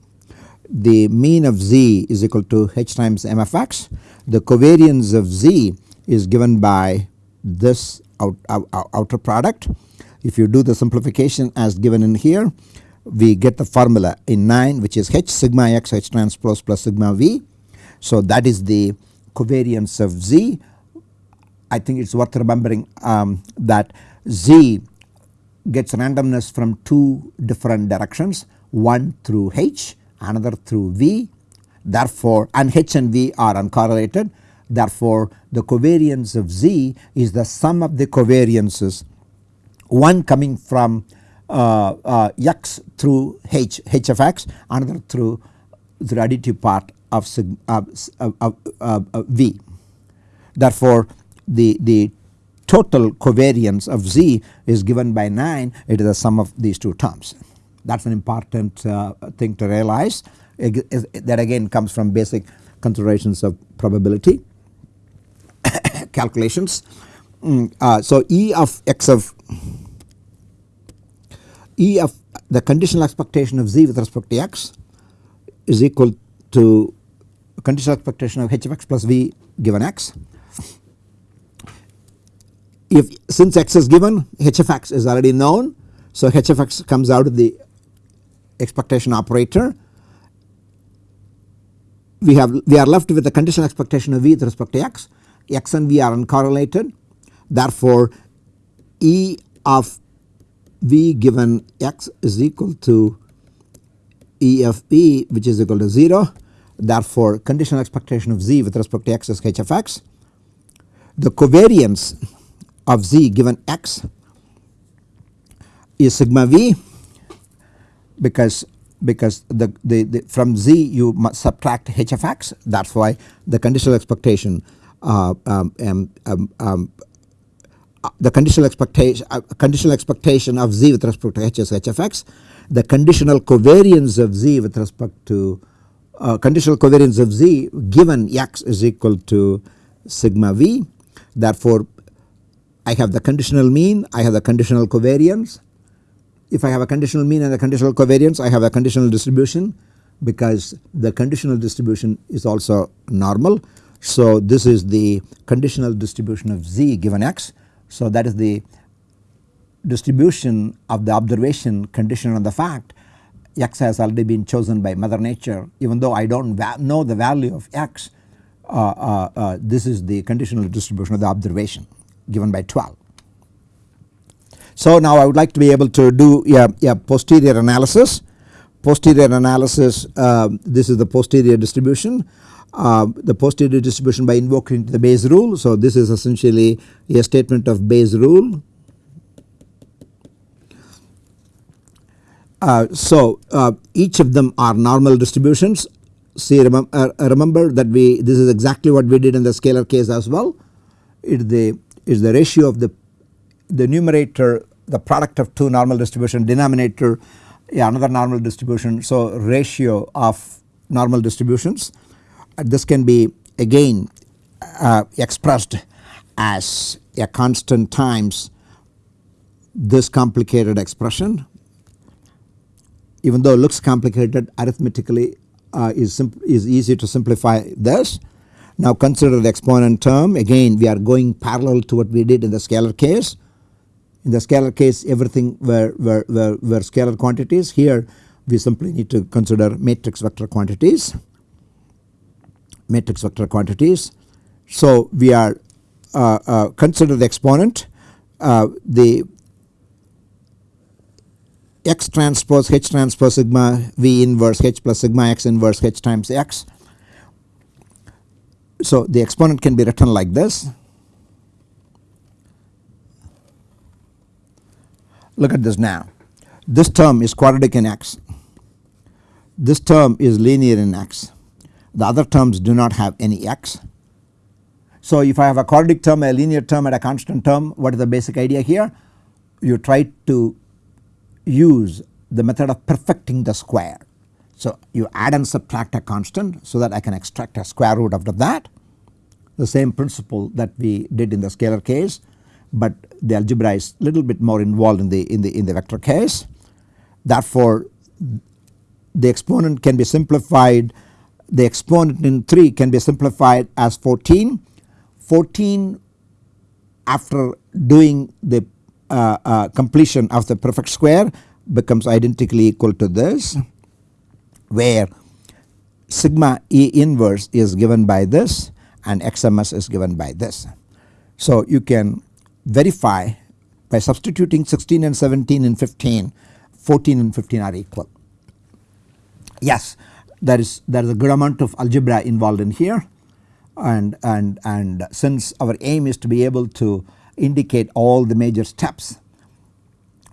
the mean of z is equal to h times m of x. The covariance of z is given by this out, out, outer product. If you do the simplification as given in here we get the formula in 9 which is h sigma x h transpose plus sigma v. So that is the covariance of z. I think it is worth remembering um, that z gets randomness from two different directions one through h another through V therefore and H and V are uncorrelated therefore the covariance of Z is the sum of the covariances one coming from uh, uh, x through h h of x another through the additive part of sig, v. Therefore, the the total covariance of z is given by 9 it is the sum of these two terms that is an important uh, thing to realize that again comes from basic considerations of probability [coughs] calculations. Mm, uh, so, E of x of E of the conditional expectation of z with respect to x is equal to conditional expectation of h of x plus v given x. if since x is given h of x is already known. So h of x comes out of the expectation operator. We have we are left with the conditional expectation of v with respect to x. x and v are uncorrelated. Therefore, E of v given x is equal to E of v which is equal to 0. Therefore, conditional expectation of z with respect to x is h of x. The covariance of z given x is sigma v because because the, the, the from z you must subtract h of x that is why the conditional expectation uh, um, um, um, um the conditional expectation uh, conditional expectation of z with respect to h the conditional covariance of z with respect to uh, conditional covariance of z given x is equal to sigma v therefore I have the conditional mean I have the conditional covariance if I have a conditional mean and a conditional covariance I have a conditional distribution because the conditional distribution is also normal. So this is the conditional distribution of z given x. So that is the distribution of the observation conditioned on the fact x has already been chosen by mother nature even though I do not know the value of x uh, uh, uh, this is the conditional distribution of the observation given by 12. So now I would like to be able to do a, a posterior analysis. Posterior analysis uh, this is the posterior distribution. Uh, the posterior distribution by invoking the Bayes rule. So this is essentially a statement of Bayes rule. Uh, so uh, each of them are normal distributions. See remember, uh, remember that we this is exactly what we did in the scalar case as well. It is the is the ratio of the the numerator the product of two normal distribution denominator yeah, another normal distribution. So ratio of normal distributions this can be again uh, expressed as a constant times this complicated expression even though it looks complicated arithmetically uh, is, is easy to simplify this. Now consider the exponent term. Again we are going parallel to what we did in the scalar case. In the scalar case everything were, were, were, were scalar quantities. Here we simply need to consider matrix vector quantities matrix vector quantities. So we are uh, uh, consider the exponent uh, the x transpose h transpose sigma v inverse h plus sigma x inverse h times x. So the exponent can be written like this Look at this now. This term is quadratic in x. This term is linear in x. The other terms do not have any x. So if I have a quadratic term, a linear term and a constant term what is the basic idea here? You try to use the method of perfecting the square. So you add and subtract a constant so that I can extract a square root out of that. The same principle that we did in the scalar case but the algebra is a little bit more involved in the in the in the vector case. Therefore, the exponent can be simplified the exponent in 3 can be simplified as 14. 14 after doing the uh, uh, completion of the perfect square becomes identically equal to this where sigma E inverse is given by this and XMS is given by this. So you can verify by substituting 16 and 17 and 15 14 and 15 are equal. Yes there is there is a good amount of algebra involved in here and and and since our aim is to be able to indicate all the major steps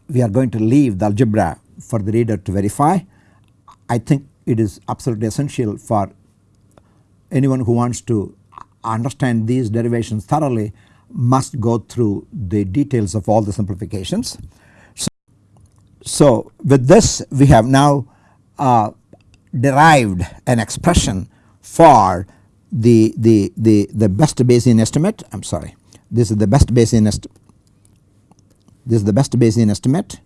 we are going to leave the algebra for the reader to verify. I think it is absolutely essential for anyone who wants to understand these derivations thoroughly must go through the details of all the simplifications. So, so with this we have now uh, derived an expression for the, the, the, the best Bayesian estimate. I am sorry. This is the best Bayesian estimate this is the best Bayesian estimate.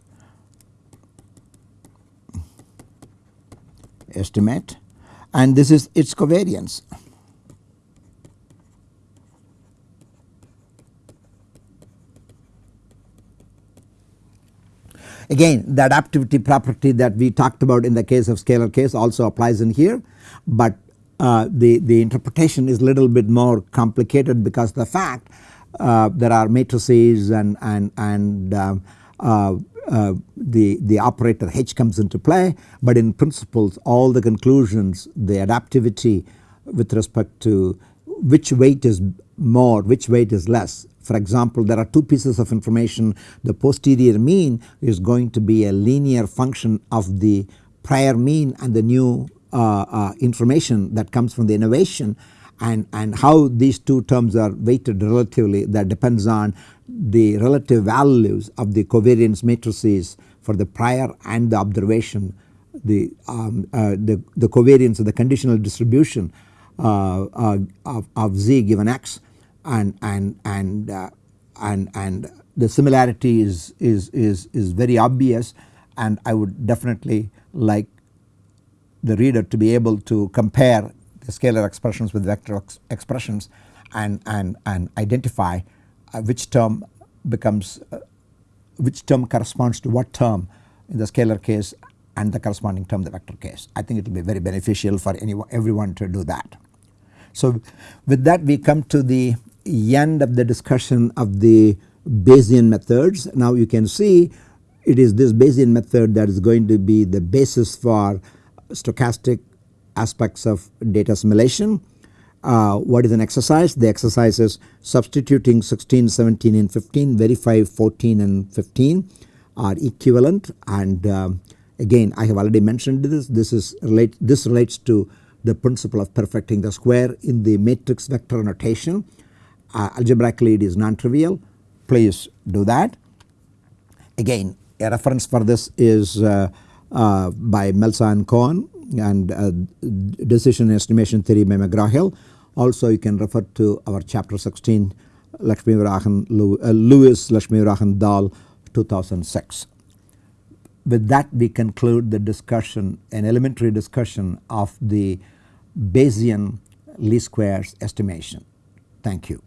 Estimate. And this is its covariance again the adaptivity property that we talked about in the case of scalar case also applies in here but uh, the, the interpretation is a little bit more complicated because the fact uh, there are matrices and, and, and um, uh, uh, the, the operator H comes into play but in principles all the conclusions the adaptivity with respect to which weight is more which weight is less. For example there are two pieces of information. The posterior mean is going to be a linear function of the prior mean and the new uh, uh, information that comes from the innovation. And, and how these two terms are weighted relatively that depends on the relative values of the covariance matrices for the prior and the observation the, um, uh, the, the covariance of the conditional distribution uh, uh, of, of z given x and and and uh, and and the similarity is is is is very obvious and I would definitely like the reader to be able to compare the scalar expressions with vector ex expressions and, and, and identify uh, which term becomes uh, which term corresponds to what term in the scalar case and the corresponding term the vector case. I think it will be very beneficial for anyone everyone to do that. So with that we come to the end of the discussion of the Bayesian methods. Now you can see it is this Bayesian method that is going to be the basis for stochastic aspects of data assimilation. Uh, what is an exercise? The exercise is substituting 16, 17 and 15 verify 14 and 15 are equivalent and uh, again I have already mentioned this this is relate this relates to the principle of perfecting the square in the matrix vector notation uh, algebraically it is non-trivial please do that. Again a reference for this is uh, uh, by Melsa and Cohn and uh, decision estimation theory by McGraw-Hill. Also you can refer to our chapter 16 Lakshmivarahan uh, Lewis Lakshmi Varahan Dhall 2006. With that we conclude the discussion an elementary discussion of the Bayesian least squares estimation. Thank you.